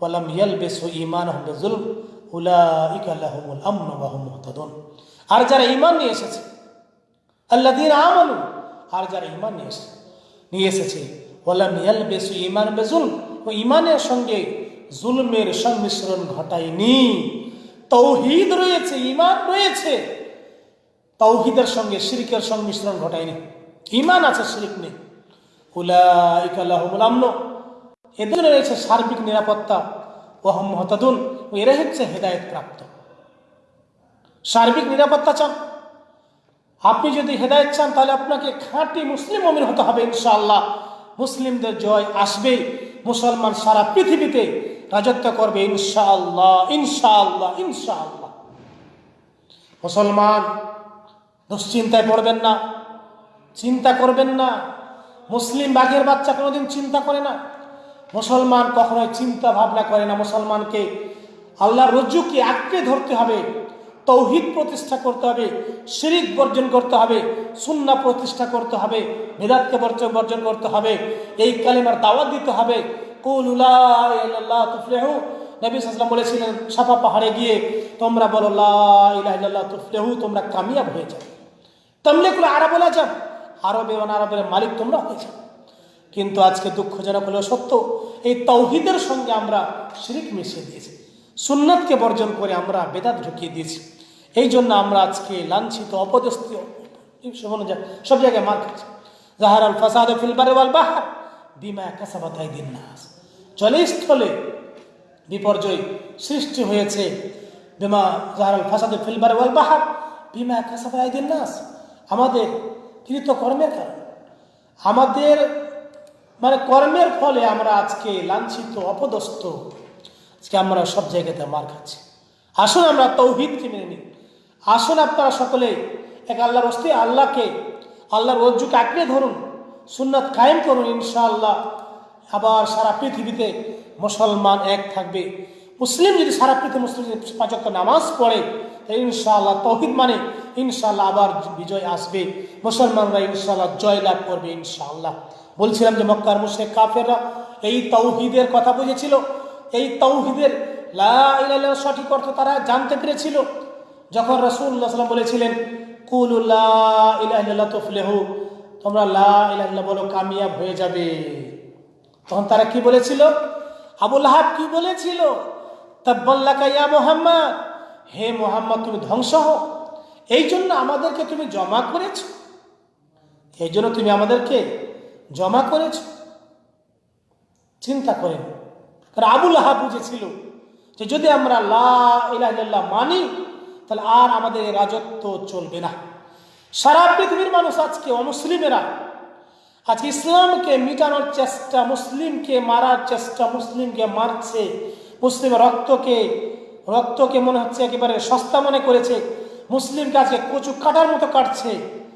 ওয়ালাম ইয়ালবেসু ঈমানহুম বিযুলম, উলাইকা লাহুমুল আমন ওয়া মুহতাদুন। আর যারা ঈমান নিয়ে এসেছে, আল্লাযীনা আমানু আর যারা ঈমান নিয়ে এসেছে নিয়ে এসেছে ওয়ালাম ইয়ালবেসু ঈমান বিযুলম ও ঈমানের সঙ্গে জুলমের সংমিশ্রণ ঘটায়নি। তৌহিদ রয়েছে ইমান রয়েছে। তৌহিদের সঙ্গে শিরকের সংমিশ্রণ ঘটায়নি। ঈমান আছে, শিরিক নেই। উলাইকা লাহুমুল আমন। এদের রয়েছে সার্বিক নিরাপত্তা। ওহম হতাদুন ও এরা হচ্ছে হেদায়ত প্রাপ্ত। সার্বিক নিরাপত্তা চান। আপনি যদি হেদায়ত চান, তাহলে আপনাকে খাঁটি মুসলিম অমির হতে হবে, ইনশাআল্লাহ। মুসলিমদের জয় আসবে মুসলমান সারা পৃথিবীতে রাজত্ব করবে, ইনশাআল্লাহ ইনশাআল্লাহ ইনশাআল্লাহ। মুসলমান, দুশ্চিন্তায় পড়বেন না, চিন্তা করবেন না। মুসলিম বাঘের বাচ্চা কোনোদিন চিন্তা করে না। মুসলমান কখনোই চিন্তা ভাবনা করে না। মুসলমানকে আল্লাহর রজ্জুকে আঁকড়ে ধরতে হবে, তৌহিদ প্রতিষ্ঠা করতে হবে, শিরিক বর্জন করতে হবে সুন্না প্রতিষ্ঠা করতে হবে, বেদাতকে বর্জন করতে হবে, এই কালিমার দাওয়াত দিতে হবে তুফলেহু। নবী সাল্লাম বলেছিলেন সাফা পাহাড়ে গিয়ে তোমরা বলো লাহ তুফলেহু তোমরা কামিয়াব হয়ে যাও। তামলেকুল আরব বলা যান আরবে অনারবের মালিক তোমরা হয়ে যাও। কিন্তু আজকে দুঃখজনক হলেও সত্য, এই তৌহিদের সঙ্গে আমরা শিরিক মিশিয়ে দিয়েছি। সুন্নাতকে বর্জন করে আমরা বেদাত ঢুকিয়ে দিয়েছি। এই জন্য আমরা আজকে লাঞ্ছিত, অপদস্থ সব জায়গায় মার খাচ্ছি। জাহার আল ফাসাদ ফিলবারে বাহার, বিমা কাসাবাতাই দিন নাস। জলে স্থলে বিপর্যয় সৃষ্টি হয়েছে। বিমা জাহার আল ফাসাদ ফিলবারে ওয়াল বাহার। বিমা দিন নাস। আমাদের কৃত কর্মের কারণ। আমাদের মানে কর্মের ফলে আমরা আজকে লাঞ্ছিত, অপদস্থ। আজকে আমরা সব জায়গাতে মার খাচ্ছি। আসুন আমরা তৌহিদকে মেনে নিই। আসুন আপনারা সকলে এক আল্লাহর অস্তি আল্লাহকে, আল্লাহর রজ্জুকে আঁকড়ে ধরুন। সুন্নাত কায়েম করুন ইনশাআল্লাহ। আবার সারা পৃথিবীতে মুসলমান এক থাকবে। মুসলিম যদি সারা পৃথিবী মুসলিম পাঁচক নামাজ পড়ে ইনশাআল্লাহ তৌহিদ মানে ইনশাআল্লাহ আবার বিজয় আসবে। মুসলমানরা ইনশাআল্লাহ জয় লাভ করবে ইনশাআল্লাহ। বলছিলাম যে মক্কার মুশে কাফেররা এই তৌহিদের কথা বুঝেছিল। এই তৌহিদের সঠিক অর্থ তারা জানতে পেরেছিল। যখন রসুল্লাহ সাল্লাম বলেছিলেন কুলুল্লাহ তোমরা লা বলো কামিয়াব হয়ে যাবে। তখন তারা কি বলেছিল? আবুল হাব কি বলেছিল? তাব্বাল্লাকা ইয়া মোহাম্মদ, হে মোহাম্মদ, তুমি ধ্বংস হও। এই জন্য আমাদেরকে তুমি জমা করেছ। এই জন্য তুমি আমাদেরকে জমা করেছ। চিন্তা করেন। কারণ আবুল আহা বুঝেছিল যে যদি আমরা লা ইলাহ মানি, তাহলে আর আমাদের রাজত্ব চলবে না। সারা পৃথিবীর মানুষ আজকে অমুসলিমেরা আজকে ইসলামকে মিটানোর চেষ্টা, মুসলিমকে মারার চেষ্টা, মুসলিমকে মারছে মুসলিম রক্তকে রক্তকে মনে হচ্ছে একেবারে সস্তা মনে করেছে, মুসলিমকে আজকে কচু কাটার মতো কাটছে।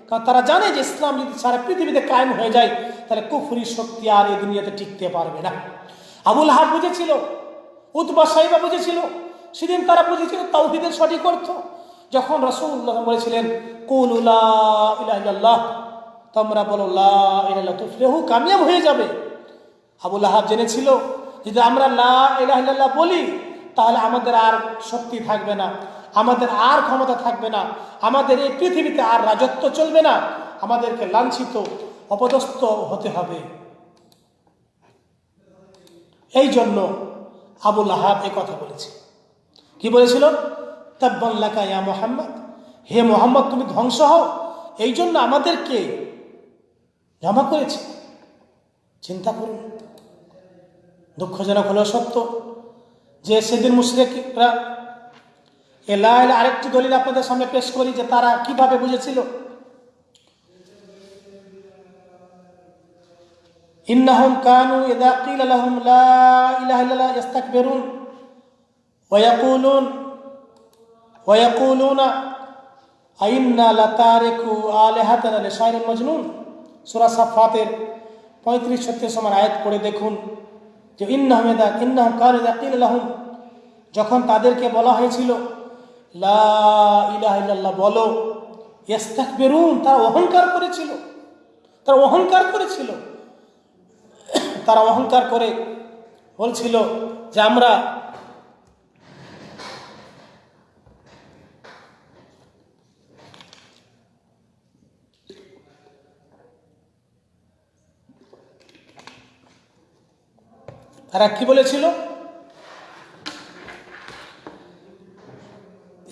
কারণ তারা জানে যে ইসলাম যদি সারা পৃথিবীতে কায়েম হয়ে যায়, তাহলে কুফুরি শক্তি আর এই দুনিয়াতে টিকতে পারবে না। আবুল হাব বুঝেছিল, উতবা সাহিবা বুঝেছিল, সেদিন তারা বুঝেছিল তাওহিদের সঠিক অর্থ। যখন রসুল্লাহ বলেছিলেন কুল্লাহ তোমরা বলো লাহ কামিয়াব হয়ে যাবে। আবুল আহাব জেনেছিল, যদি আমরা লা ইলাহ বলি, তাহলে আমাদের আর শক্তি থাকবে না, আমাদের আর ক্ষমতা থাকবে না, আমাদের এই পৃথিবীতে আর রাজত্ব চলবে না, আমাদেরকে লাঞ্ছিত, অপদস্থ হতে হবে। এই জন্য আবুল আহাব এ কথা বলেছে। কি বলেছিল? তাব্বাল্লাকা ইয়া মোহাম্মদ, হে মোহাম্মদ, তুমি ধ্বংস হও, এই জন্য আমাদেরকে জমা করেছে? চিন্তা করুন। দুঃখজনক হলেও সত্য যে সেদিন মুশরিকরা এলা এলা আরেকটি দলিল আপনাদের সামনে পেশ করি যে তারা কীভাবে বুঝেছিল? ইন্নাহুম কানু ইদা কিল লাহুম লা ইলাহা ইল্লাল্লাহ ইস্তাকবিরুন ওয়া ইয়াকুলুন, ওয়া ইয়াকুলুনা, আইন্না লাতারিকু আলিহাতানা লিশাইরিন মাজনুন? সূরা সাফাতের 35 36 সময় আয়াত করে দেখুন যে ইন্নাহুম ইদা ইন্নাহুম কানু ইদা কিল লাহুম। যখন তাদেরকে বলা হয়েছিল, লা বলো ইস্তাকবিরুন তারা অহংকার করেছিল। তারা অহংকার করেছিল। তারা অহংকার করে বলছিল যে, আমরা তারা কি বলেছিল?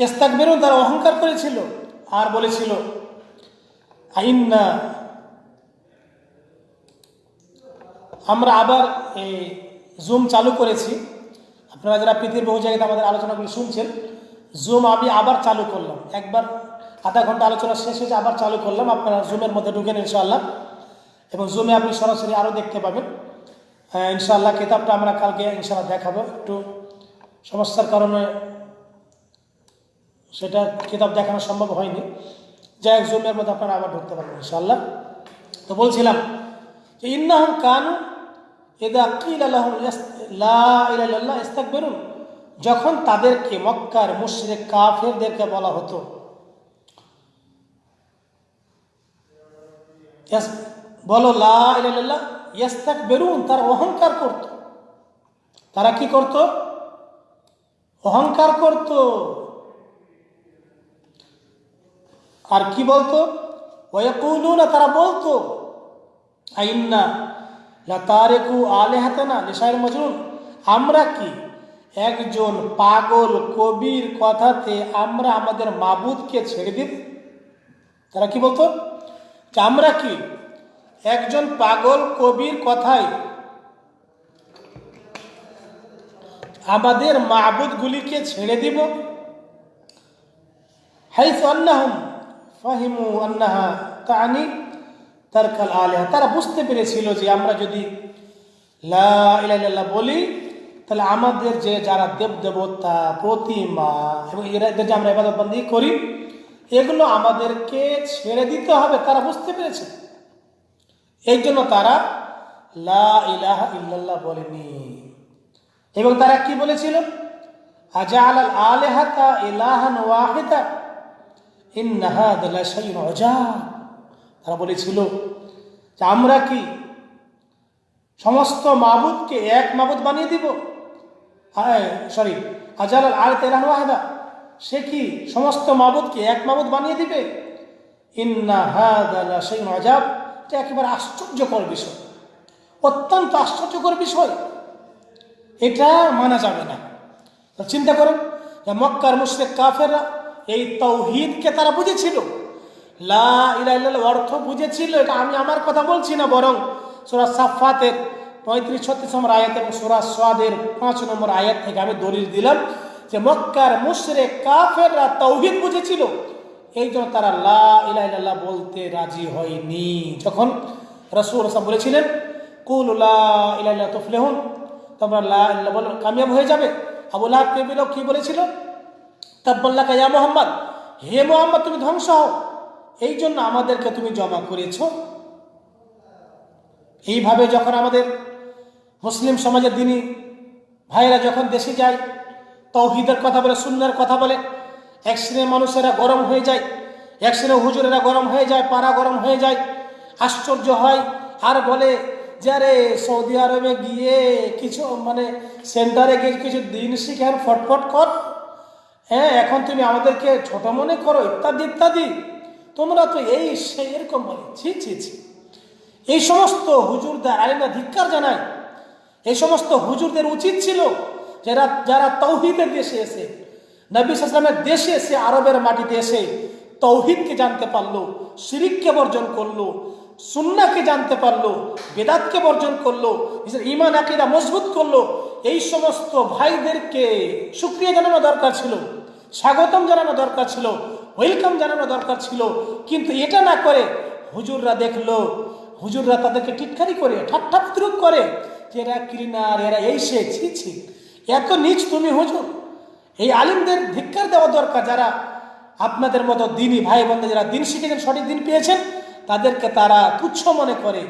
এস্তাক বেরুন তারা অহংকার করেছিল। আর বলেছিল, আইন্না আমরা আবার এই জুম চালু করেছি। আপনারা যারা পৃথিবীর বহু জায়গাতে আমাদের আলোচনাগুলো শুনছেন, জুম আমি আবার চালু করলাম। একবার আধা ঘণ্টা আলোচনা শেষ হয়েছে আবার চালু করলাম, আপনারা জুমের মধ্যে ঢুকেন ইনশাআল্লাহ। এবং জুমে আপনি সরাসরি আরও দেখতে পাবেন। ইনশাআল্লাহ কিতাবটা আমরা কালকে ইনশাআল্লাহ দেখাবো। একটু সমস্যার কারণে সেটা কিতাব দেখানো সম্ভব হয়নি। যাই হোক, জুমের মধ্যে আপনারা আবার ঢুকতে পারবেন ইনশাআল্লাহ। তো বলছিলাম যে, ইন্নাহম কানু এদা কিল আল্লাহ ইস্তাক বেরুন যখন তাদেরকে মক্কার মুশরিক কাফেরদেরকে বলা হতো বলো লা ইয়াস্তাক বেরুন তারা অহংকার করত। তারা কি করত? অহংকার করত। আর কি বলতো? ওয়াকুলুনা তারা বলতো, আইন্না লাতারেকু আলেহাতানা লিসাইল মজরুন আমরা কি একজন পাগল কবির কথাতে আমরা আমাদের মাবুদকে ছেড়ে দিব তারা কি বলতো? যে আমরা কি একজন পাগল কবির কথায় আমাদের মাবুদগুলিকে ছেড়ে দিব। হাইস তারা বুঝতে পেরেছিল যে আমরা যদি বলি, তাহলে আমাদের যে যারা দেব দেবতা প্রতিমা এবং এদের যে আমরা এবাদত বন্দি করি, এগুলো আমাদেরকে ছেড়ে দিতে হবে। তারা বুঝতে পেরেছে। এই জন্য তারা লা ইলাহা ইল্লাল্লাহ বলেনি। এবং তারা কি বলেছিল? আলেহাতা তারা বলেছিল যে আমরা কি সমস্ত মাবুদকে এক মাবুদ বানিয়ে দিব? সরি আজাল আল তেলান ওয়াহেদা, সে কি সমস্ত মাবুদকে এক মাবুদ বানিয়ে দিবে? ইন্না হাদালা সেই মজাব এটা একেবারে আশ্চর্যকর বিষয়। অত্যন্ত আশ্চর্যকর বিষয়। এটা মানা যাবে না। চিন্তা করেন মক্কার মুশরেক কাফেররা এই তৌহিদকে তারা বুঝেছিল। লা অর্থ বুঝেছিল, এটা আমি আমার কথা বলছি না, বরং সুরা সাফাতের পঁয়ত্রিশ, ছত্রিশ নম্বর আয়াত এবং সুরা সোয়াদের পাঁচ নম্বর আয়াত থেকে আমি দলিল দিলাম যে মক্কার মুশরেক কাফেররা তৌহিদ বুঝেছিল। এই জন্য তারা লা বলতে রাজি হয়নি। যখন রসুল রসা বলেছিলেন, কুল ইলাহা তুফলিহুন তোমরা লা ইল্লাহ বলো কামিয়াব হয়ে যাবে। আবু লাহাব কে বিলো কি বলেছিল? তাব্বাল্লাহ ইয়া মোহাম্মদ হে মোহাম্মদ, তুমি ধ্বংস হও। এই জন্য আমাদেরকে তুমি জমা করেছ। এইভাবে যখন আমাদের মুসলিম সমাজের দিনই ভাইরা যখন দেশে যায়, তৌহিদের কথা বলে, সুন্নার কথা বলে এক শ্রেণির মানুষেরা গরম হয়ে যায় এক শ্রেণির হুজুরেরা গরম হয়ে যায়, পাড়া গরম হয়ে যায়। আশ্চর্য হয়, আর বলে যে, আরে, সৌদি আরবে গিয়ে কিছু মানে সেন্টারে গিয়ে কিছু দিন শিখে আর ফটফট কর। হ্যাঁ এখন তুমি আমাদেরকে ছোট মনে করো, ইত্যাদি ইত্যাদি। তোমরা তো এই সেই এরকম বলে ছি ছি ছি। এই সমস্ত হুজুরদের আলিমরা ধিক্কার জানায়। এই সমস্ত হুজুরদের উচিত ছিল যারা যারা তৌহিদের দেশে এসে নবী দেশে এসে আরবের মাটিতে এসে তৌহিদকে জানতে পারল, শিরিককে বর্জন করল সুন্নাকে জানতে পারল, বেদাতকে বর্জন করল, নিজের ইমান আকিরা মজবুত করল, এই সমস্ত ভাইদেরকে সুক্রিয়া জানানো দরকার ছিল, স্বাগতম জানানো দরকার ছিল, ওয়েলকাম জানানো দরকার ছিল, কিন্তু এটা না করে হুজুররা দেখল, হুজুররা তাদেরকে টিটকারি করে ঠাট্টা করে যে এরা ক্লিনার এরা এই সে, ছি ছি, এত নিচ তুমি হুজুর এই আলিমদের ধিক্কার দেওয়া দরকার যারা আপনাদের মতো দিনই ভাই বোনদের যারা দিন শিখেছেন, সঠিক দিন পেয়েছেন, তাদেরকে তারা তুচ্ছ মনে করে।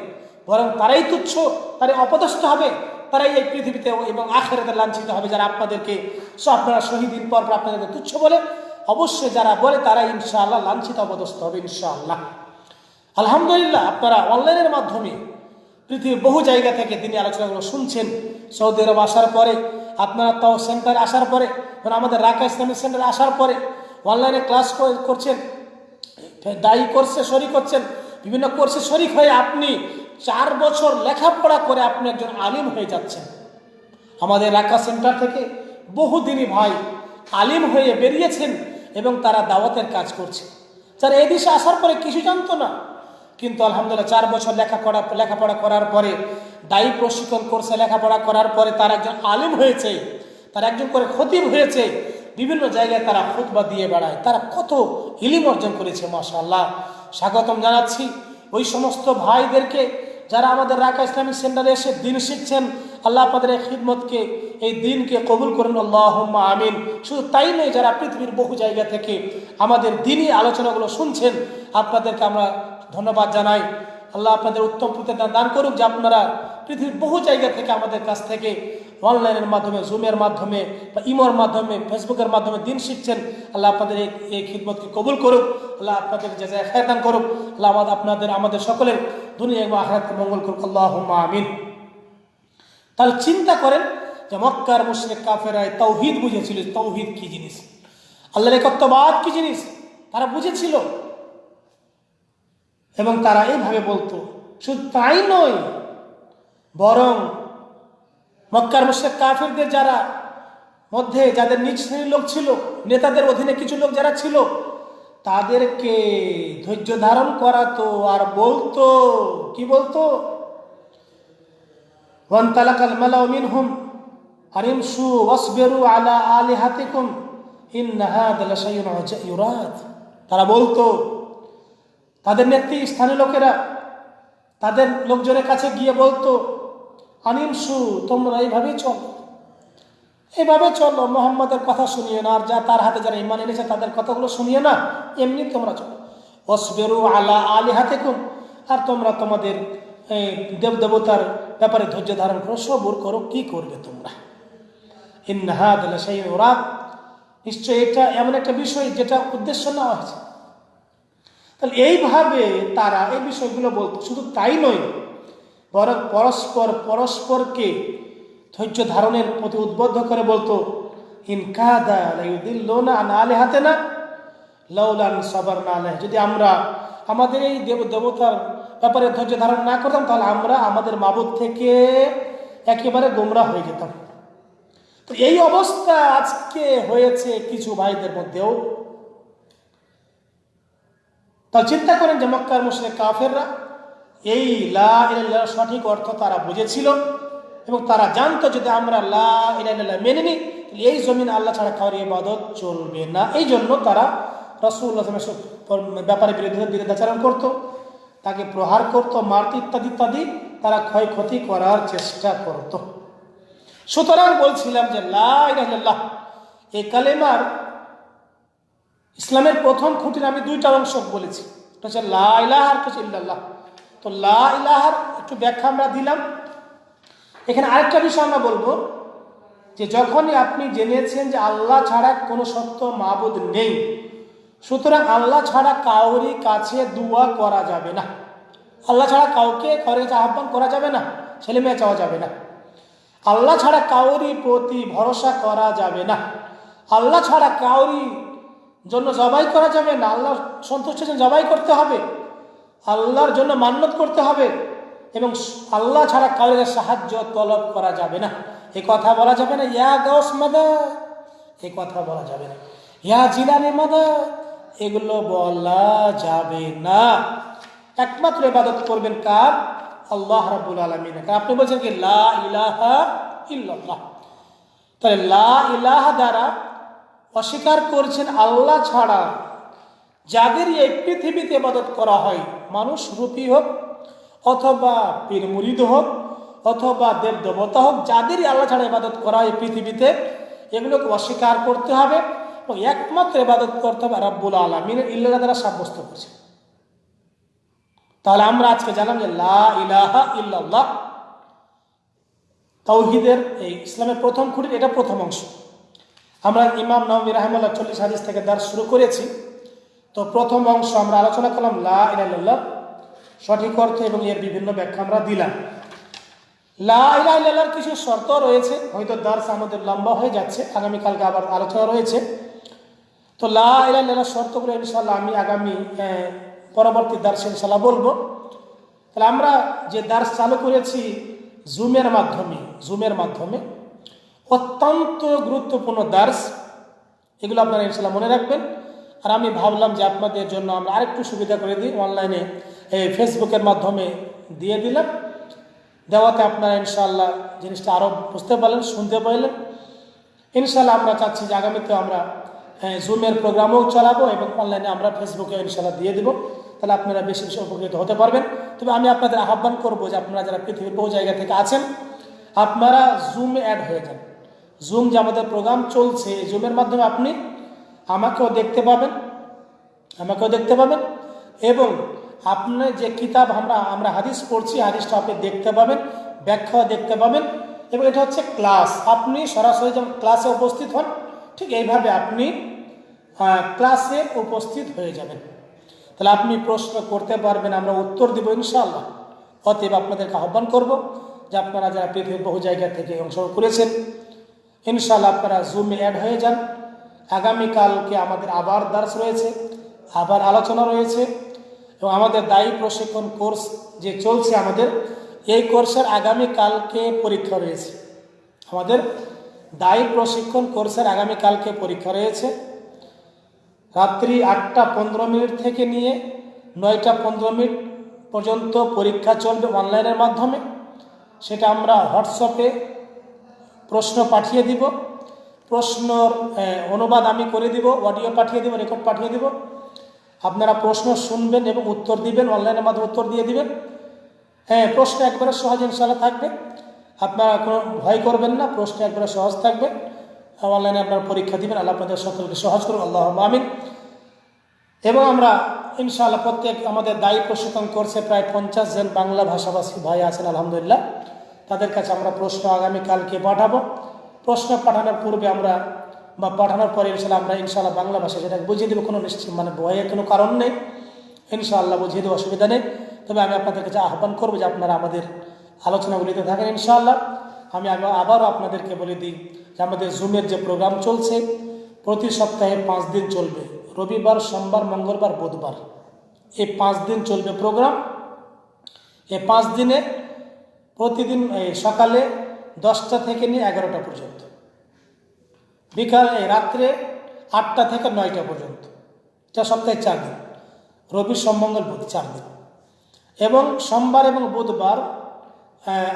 বরং তারাই তুচ্ছ, তারাই অপদস্থ হবে, তারাই এই পৃথিবীতে এবং আখেরাতে লাঞ্ছিত হবে যারা আপনাদেরকে সো আপনারা শহীদিন পর পর আপনাদেরকে তুচ্ছ বলে। অবশ্যই যারা বলে তারা ইনশাআল্লাহ লাঞ্ছিত, অপদস্থ হবে ইনশাআল্লাহ। আলহামদুলিল্লাহ, আপনারা অনলাইনের মাধ্যমে পৃথিবীর বহু জায়গা থেকে তিনি আলোচনাগুলো শুনছেন। সৌদি আরব আসার পরে আপনারা তাও সেন্টারে আসার পরে আমাদের রাকা ইসলামিক সেন্টারে আসার পরে অনলাইনে ক্লাস করছেন, দায়ী করছে শরিক করছেন বিভিন্ন কোর্সে শরিক হয়ে আপনি চার বছর লেখাপড়া করে আপনি একজন আলিম হয়ে যাচ্ছেন। আমাদের রাকা সেন্টার থেকে বহুদিনই ভাই আলিম হয়ে বেরিয়েছেন এবং তারা দাওয়াতের কাজ করছে। যারা এই দেশে আসার পরে কিছু জানতো না, কিন্তু আলহামদুলিল্লাহ চার বছর লেখাপড়া লেখাপড়া করার পরে দায়ী প্রশিক্ষণ কোর্সে লেখাপড়া করার পরে তারা একজন আলিম হয়েছে, তার একজন করে খতিব হয়েছে। বিভিন্ন জায়গায় তারা খুতবা দিয়ে বেড়ায়। তারা কত ইলিম অর্জন করেছে মাশাল্লাহ স্বাগতম জানাচ্ছি ওই সমস্ত ভাইদেরকে যারা আমাদের রাকা ইসলামিক সেন্টারে এসে দিন শিখছেন। আল্লাহ আপনাদের এই খিদমতকে, এই দিনকে কবুল করুন। আল্লাহ আমিন। শুধু তাই নয়, যারা পৃথিবীর বহু জায়গা থেকে আমাদের দিনই আলোচনাগুলো শুনছেন, আপনাদেরকে আমরা ধন্যবাদ জানাই। আল্লাহ আপনাদের উত্তম প্রতিদান দান করুক যে আপনারা পৃথিবীর বহু জায়গা থেকে আমাদের কাছ থেকে অনলাইনের মাধ্যমে জুমের মাধ্যমে বা ইমোর মাধ্যমে ফেসবুকের মাধ্যমে দিন শিখছেন। আল্লাহ আপনাদের এই এই খিদমতকে কবুল করুক। আল্লাহ আপনাদের যে যায় খায়দান করুক। আল্লাহ আমাদের, আপনাদের, আমাদের সকলের দুনিয়া এবং আখরাতকে মঙ্গল করুক। আল্লাহ আমিন। তাহলে চিন্তা করেন যে মক্কার মুশরিক কাফেরায় তৌহিদ বুঝেছিল। তৌহিদ কি জিনিস? আল্লাহর একত্ববাদ কি জিনিস? তারা বুঝেছিল। এবং তারা এইভাবে বলতো, শুধু তাই নয়, বরং মক্কার মুসে কাফেরদের যারা মধ্যে যাদের নিজ শ্রেণির লোক ছিল, নেতাদের অধীনে কিছু লোক যারা ছিল, তাদেরকে ধৈর্য ধারণ করাতো আর বলতো। কি বলতো? হুম সু আলা আলি তারা বলতো তাদের নেত্রী স্থানীয় লোকেরা তাদের লোকজনের কাছে গিয়ে বলতো, আনিম সু, তোমরা এইভাবেই চলো। এইভাবে চলো, মোহাম্মদের কথা শুনিয়ে না, আর যা তার হাতে যারা ইমান এনেছে তাদের কথাগুলো শুনিয়ে না, এমনি তোমরা চলো। অসবেরু আলা আলি হাতে কুম আর তোমরা তোমাদের এই দেব দেবতার ব্যাপারে ধৈর্য ধারণ করো, সবর করো, কি করবে তোমরা? ইন্নাহাদ সেই ওরা নিশ্চয়ই এটা এমন একটা বিষয় যেটা উদ্দেশ্য নেওয়া হয়েছে। তাহলে এইভাবে তারা এই বিষয়গুলো বলতো। শুধু তাই নয়, বরং পরস্পর পরস্পরকে ধৈর্য ধারণের প্রতি উদ্বুদ্ধ করে বলতো লাউলান সাবারনা আলাইহি। যদি আমরা আমাদের এই দেব, দেবতার ব্যাপারে ধৈর্য ধারণ না করতাম, তাহলে আমরা আমাদের মাবুদ থেকে একেবারে গোমরা হয়ে যেতাম। তো এই অবস্থা আজকে হয়েছে কিছু ভাইদের মধ্যেও। তা চিন্তা করেন যে মক্কার মুসলিম কাফেররা, এই লা ইলাহা সঠিক অর্থ তারা বুঝেছিল এবং তারা জানতো যদি আমরা লা ইলাহা মেনে নিই, তাহলে এই জমিন আল্লাহ ছাড়া কাউরি ইবাদত চলবে না। এই জন্য তারা রসুল্লাহ ব্যাপারে বিরোধিতা বিরোধাচারণ করত, তাকে প্রহার করত, মারত ইত্যাদি ইত্যাদি তারা ক্ষয়ক্ষতি করার চেষ্টা করত। সুতরাং বলছিলাম যে লা এই কালেমার ইসলামের প্রথম খুঁটির আমি দুইটা অংশ বলেছি। এটা হচ্ছে লা তো লা ইলাহার একটু ব্যাখ্যা আমরা দিলাম। এখানে আরেকটা বিষয় আমরা বলব যে যখনই আপনি জেনেছেন যে আল্লাহ ছাড়া কোনো সত্য মাবুদ নেই, সুতরাং আল্লাহ ছাড়া কাউরি কাছে দুয়া করা যাবে না। আল্লাহ ছাড়া কাউকে কাউরি কাছে আহ্বান করা যাবে না, ছেলে মেয়ে চাওয়া যাবে না। আল্লাহ ছাড়া কাউরি প্রতি ভরসা করা যাবে না। আল্লাহ ছাড়া কাউরি জন্য জবাই করা যাবে না আল্লাহ সন্তুষ্টের জন্য জবাই করতে হবে, আল্লাহর জন্য মান্যত করতে হবে, এবং আল্লাহ ছাড়া কাউকে সাহায্য তলব করা যাবে না। এ কথা বলা যাবে না, ইয়া গস মাদা এ কথা বলা যাবে না। ইয়া জিলানি মাদা এগুলো বলা যাবে না। একমাত্র ইবাদত করবেন কার? আল্লাহ রাবুল আলমিন। আপনি বলছেন কি, লা ইলাহা ইল্লাল্লাহ। তাহলে লা ইলাহা দ্বারা অস্বীকার করছেন আল্লাহ ছাড়া। যাদের এই পৃথিবীতে ইবাদত করা হয়, মানুষ রূপী হোক অথবা পীর মুরিদ হোক অথবা দেব দেবতা হোক, যাদেরই আল্লাহ ছাড়া ইবাদত করা হয় পৃথিবীতে, এগুলোকে অস্বীকার করতে হবে এবং একমাত্র ইবাদত করতে হবে রাব্বুল আলমিনের ইল্লা দ্বারা সাব্যস্ত করছে তাহলে আমরা আজকে জানলাম যে লা ইলাহা ইল্লাল্লাহ তৌহিদের এই ইসলামের প্রথম খুঁটির এটা প্রথম অংশ। আমরা ইমাম নবী রাহমুল্লাহ চল্লিশ হাদিস থেকে দার শুরু করেছি। তো প্রথম অংশ আমরা আলোচনা করলাম, লা ইলাল্লাহ সঠিক অর্থ এবং এর বিভিন্ন ব্যাখ্যা আমরা দিলাম। লা কিছু শর্ত রয়েছে, হয়তো দার্স আমাদের লম্বা হয়ে যাচ্ছে, আগামীকালকে আবার আলোচনা রয়েছে। তো লা শর্তগুলো ইনশাল্লাহ আমি আগামী পরবর্তী দার্স ইনশাল্লাহ বলব। তাহলে আমরা যে দার্স চালু করেছি, জুমের মাধ্যমে জুমের মাধ্যমে অত্যন্ত গুরুত্বপূর্ণ দার্স। এগুলো আপনারা ইনশাল্লাহ মনে রাখবেন। আর আমি ভাবলাম যে আপনাদের জন্য আমরা আরেকটু সুবিধা করে দিই। অনলাইনে এই ফেসবুকের মাধ্যমে দিয়ে দিলাম। দেওয়াতে আপনারা ইনশাল্লাহ জিনিসটা আরও বুঝতে পারলেন, শুনতে পারলেন ইনশাল্লাহ আমরা চাচ্ছি যে আগামীতে আমরা জুমের প্রোগ্রামও চালাবো এবং অনলাইনে আমরা ফেসবুকে ইনশাল্লাহ দিয়ে দেবো। তাহলে আপনারা বেশি বেশি উপকৃত হতে পারবেন। তবে আমি আপনাদের আহ্বান করব যে আপনারা যারা পৃথিবীর বহু জায়গা থেকে আছেন, আপনারা জুমে অ্যাড হয়ে যান। জুম যে আমাদের প্রোগ্রাম চলছে জুমের মাধ্যমে আপনি আমাকেও দেখতে পাবেন, আমাকেও দেখতে পাবেন এবং আপনার যে কিতাব আমরা আমরা হাদিস পড়ছি, হাদিসটা আপনি দেখতে পাবেন ব্যাখ্যা দেখতে পাবেন এবং এটা হচ্ছে ক্লাস আপনি সরাসরি যেমন ক্লাসে উপস্থিত হন, ঠিক এইভাবে আপনি ক্লাসে উপস্থিত হয়ে যাবেন। তাহলে আপনি প্রশ্ন করতে পারবেন, আমরা উত্তর দেবো ইনশাআল্লাহ। অতএব আপনাদেরকে আহ্বান করব যে আপনারা যারা পৃথিবীর বহু জায়গা থেকে অংশগ্রহণ করেছেন ইনশাআল্লাহ আপনারা জুমে অ্যাড হয়ে যান। আগামীকালকে আমাদের আবার দার্স রয়েছে, আবার আলোচনা রয়েছে এবং আমাদের দায়ী প্রশিক্ষণ কোর্স যে চলছে আমাদের, এই কোর্সের আগামীকালকে পরীক্ষা রয়েছে। আমাদের দায়ী প্রশিক্ষণ কোর্সের আগামীকালকে পরীক্ষা রয়েছে। রাত্রি আটটা পনেরো মিনিট থেকে নিয়ে নয়টা পনেরো মিনিট পর্যন্ত পরীক্ষা চলবে অনলাইনের মাধ্যমে। সেটা আমরা হোয়াটসঅ্যাপে প্রশ্ন পাঠিয়ে দিব। প্রশ্নর অনুবাদ আমি করে দিব অডিও পাঠিয়ে দিব রেকর্ড পাঠিয়ে দিব। আপনারা প্রশ্ন শুনবেন এবং উত্তর দিবেন অনলাইনের মাধ্যমে উত্তর দিয়ে দিবেন। হ্যাঁ প্রশ্ন একবারে সহজ ইনশাল্লাহ থাকবে। আপনারা কোনো ভয় করবেন না, প্রশ্ন একবারে সহজ থাকবে। অনলাইনে আপনারা পরীক্ষা দিবেন, আল্লাহ আপনাদের সকলকে সহজ করুন আল্লাহ আমিন। এবং আমরা ইনশাআল্লাহ প্রত্যেক আমাদের দায়ী প্রশিক্ষণ করছে প্রায় পঞ্চাশ জন বাংলা ভাষাভাষী ভাই আছেন, আলহামদুলিল্লাহ। তাদের কাছে আমরা প্রশ্ন আগামীকালকে পাঠাবো। প্রশ্ন পাঠানোর পূর্বে আমরা বা পাঠানোর পরে ইনশাল্লাহ আমরা ইনশাল্লাহ বাংলা ভাষা সেটাকে বুঝিয়ে দেবো। কোনো নিশ্চিত মানে ভয়ের কোনো কারণ নেই। ইনশাআল্লাহ বুঝিয়ে দেবো, অসুবিধা নেই। তবে আমি আপনাদের কাছে আহ্বান করব যে আপনারা আমাদের আলোচনাগুলিতে থাকেন ইনশাআল্লাহ আমি আবার- আবারও আপনাদেরকে বলে দিই যে আমাদের জুমের যে প্রোগ্রাম চলছে, প্রতি সপ্তাহে পাঁচ দিন চলবে। রবিবার, সোমবার, মঙ্গলবার, বুধবার। এই পাঁচ দিন চলবে প্রোগ্রাম এই পাঁচ দিনে প্রতিদিন সকালে দশটা থেকে নিয়ে এগারোটা পর্যন্ত। বিকাল রাত্রে আটটা থেকে নয়টা পর্যন্ত। এটা সপ্তাহে চার দিন। রবি সোমমঙ্গল বুধ চার দিন। এবং সোমবার এবং বুধবার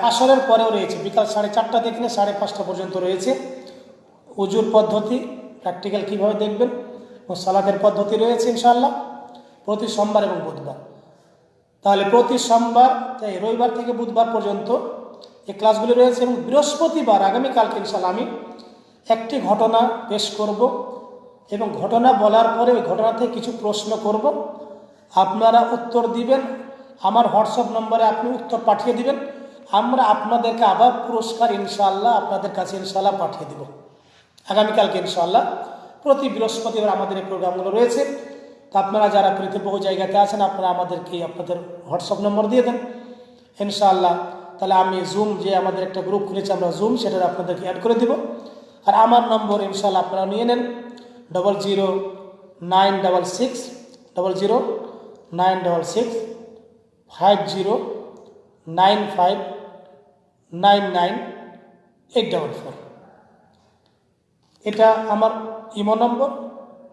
আসরের পরেও রয়েছে। বিকাল সাড়ে চারটা থেকে নিয়ে সাড়ে পাঁচটা পর্যন্ত রয়েছে। উজুর পদ্ধতি প্র্যাকটিক্যাল কীভাবে দেখবেন? এবং সালাদের পদ্ধতি রয়েছে ইনশাআল্লাহ। প্রতি সোমবার এবং বুধবার। তাহলে প্রতি সোমবার তাই রবিবার থেকে বুধবার পর্যন্ত এই ক্লাসগুলি রয়েছে এবং বৃহস্পতিবার, আগামীকালকে ইনশাল্লাহ আমি একটি ঘটনা পেশ করব এবং ঘটনা বলার পরে ওই ঘটনা থেকে কিছু প্রশ্ন করব। আপনারা উত্তর দিবেন, আমার হোয়াটসঅ্যাপ নম্বরে আপনি উত্তর পাঠিয়ে দিবেন, আমরা আপনাদেরকে আবার পুরস্কার ইনশাআল্লাহ আপনাদের কাছে ইনশাআল্লাহ পাঠিয়ে দেব। আগামীকালকে ইনশাআল্লাহ প্রতি বৃহস্পতিবার আমাদের এই প্রোগ্রামগুলো রয়েছে। তা আপনারা যারা বহু জায়গাতে আছেন, আপনারা আমাদেরকে আপনাদের হোয়াটসঅ্যাপ নম্বর দিয়ে দেন। ইনশাআল্লাহ, তাহলে আমি জুম যে আমাদের একটা গ্রুপ খুলেছি, আমরা জুম সেটা আপনাদেরকে অ্যাড করে দিব। আর আমার নম্বর ইনশাআল্লাহ আপনারা নিয়ে নেন double zero nine double six double zero nine double six five zero nine five nine nine eight double four এটা আমার ইমো নম্বর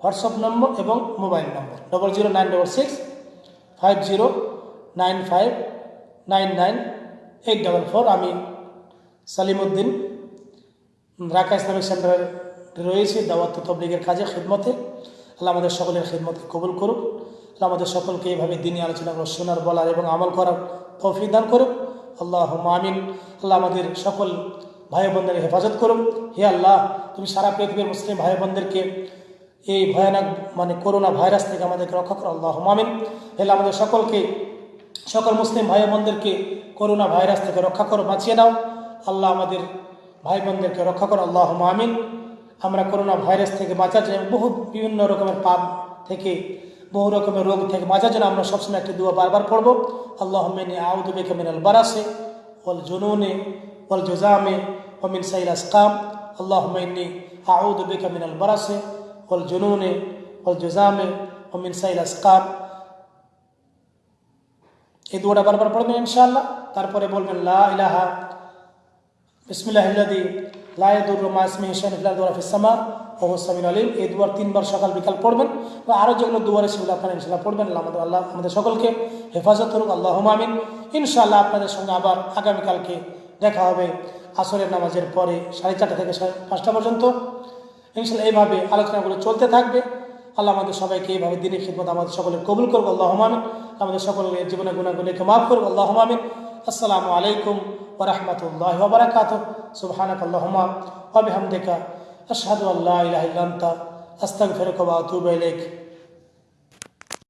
হোয়াটসঅ্যাপ নম্বর এবং mobile number. Double zero nine double six five zero nine five nine nine eight double four আমি সালিমউদ্দিন রাকা ইসলামিক সেন্টারের রয়েছি, দাওয়াত তবলিগের কাজে খিদমতে। আল্লাহ আমাদের সকলের খিদমতকে কবুল করুক। আল্লাহ আমাদের সকলকে এইভাবে দিনই আলোচনাগুলো শোনার, বলার এবং আমল করার তৌফিক দান করুক। আল্লাহ মামিন আল্লাহ আমাদের সকল ভাই বোনদের হেফাজত করুন হে আল্লাহ, তুমি সারা পৃথিবীর মুসলিম ভাই বোনদেরকে এই ভয়ানক মানে করোনা ভাইরাস থেকে আমাদেরকে রক্ষা করো আল্লাহ হে আল্লাহ আমাদের সকলকে, সকল মুসলিম ভাই বোনদেরকে করোনা ভাইরাস থেকে রক্ষা করো, বাঁচিয়ে নাও। আল্লাহ আমাদের ভাই বোনদেরকে রক্ষা করো আল্লাহ আমিন। আমরা করোনা ভাইরাস থেকে বাঁচার জন্য বহু, বিভিন্ন রকমের পাপ থেকে, বহু রকমের রোগ থেকে বাঁচার জন্য আমরা সবসময় একটি দুয়া বারবার পড়ব। আল্লাহ মিনী আউদু বেকে মিনাল বারাসে ওয়াল জুনুনে ওয়াল জুজামে ওমিন সাইল আসকাম। আল্লাহ মিনী আউদু বেকে মিনাল বারাসে ওয়াল জুজামে ওমিন সাইল আসকাম এই দুয়াটা বারবার পড়বেন ইনশাআল্লাহ। তারপরে বলবেন, লা ইলাহা বিসমিল্লাহিল্লাযী লা ইয়াদুররু মা ইসমিহি শাইউন ফিল আরদি ওয়া ফিস সামা, ওয়া হুয়াস সামিউল আলিম। এই দুয়ার তিনবার সকাল বিকাল পড়বেন। বা আরও যেগুলো দুয়ারে সেগুলো আপনারা ইনশাআল্লাহ পড়বেন। আল্লাহ আমাদের আল্লাহ আমাদের সকলকে হেফাজত করুক। আল্লাহুম্মা আমিন। ইনশাআল্লাহ আপনাদের সঙ্গে আবার আগামীকালকে দেখা হবে আসরের নামাজের পরে সাড়ে চারটা থেকে সাড়ে পাঁচটা পর্যন্ত। ইনশাআল্লাহ এইভাবে আলোচনাগুলো চলতে থাকবে। আল্লাহ আমাদের সবাইকে এইভাবে দিনের খিদমত আমাদের সকলে কবুল করব আল্লাহ মামিন আমাদের সকলের জীবনে গুণাগুলিকে মাফ করব আল্লাহ মামিন আসসালামু আলাইকুম ওরহমতুল্লাহ ওবরাকাত সুবহানাক আল্লাহুম্মা আল্লাহ বিহামদিকা। আশহাদু আল্লা ইলাহা ইল্লা আস্তাগফিরুকা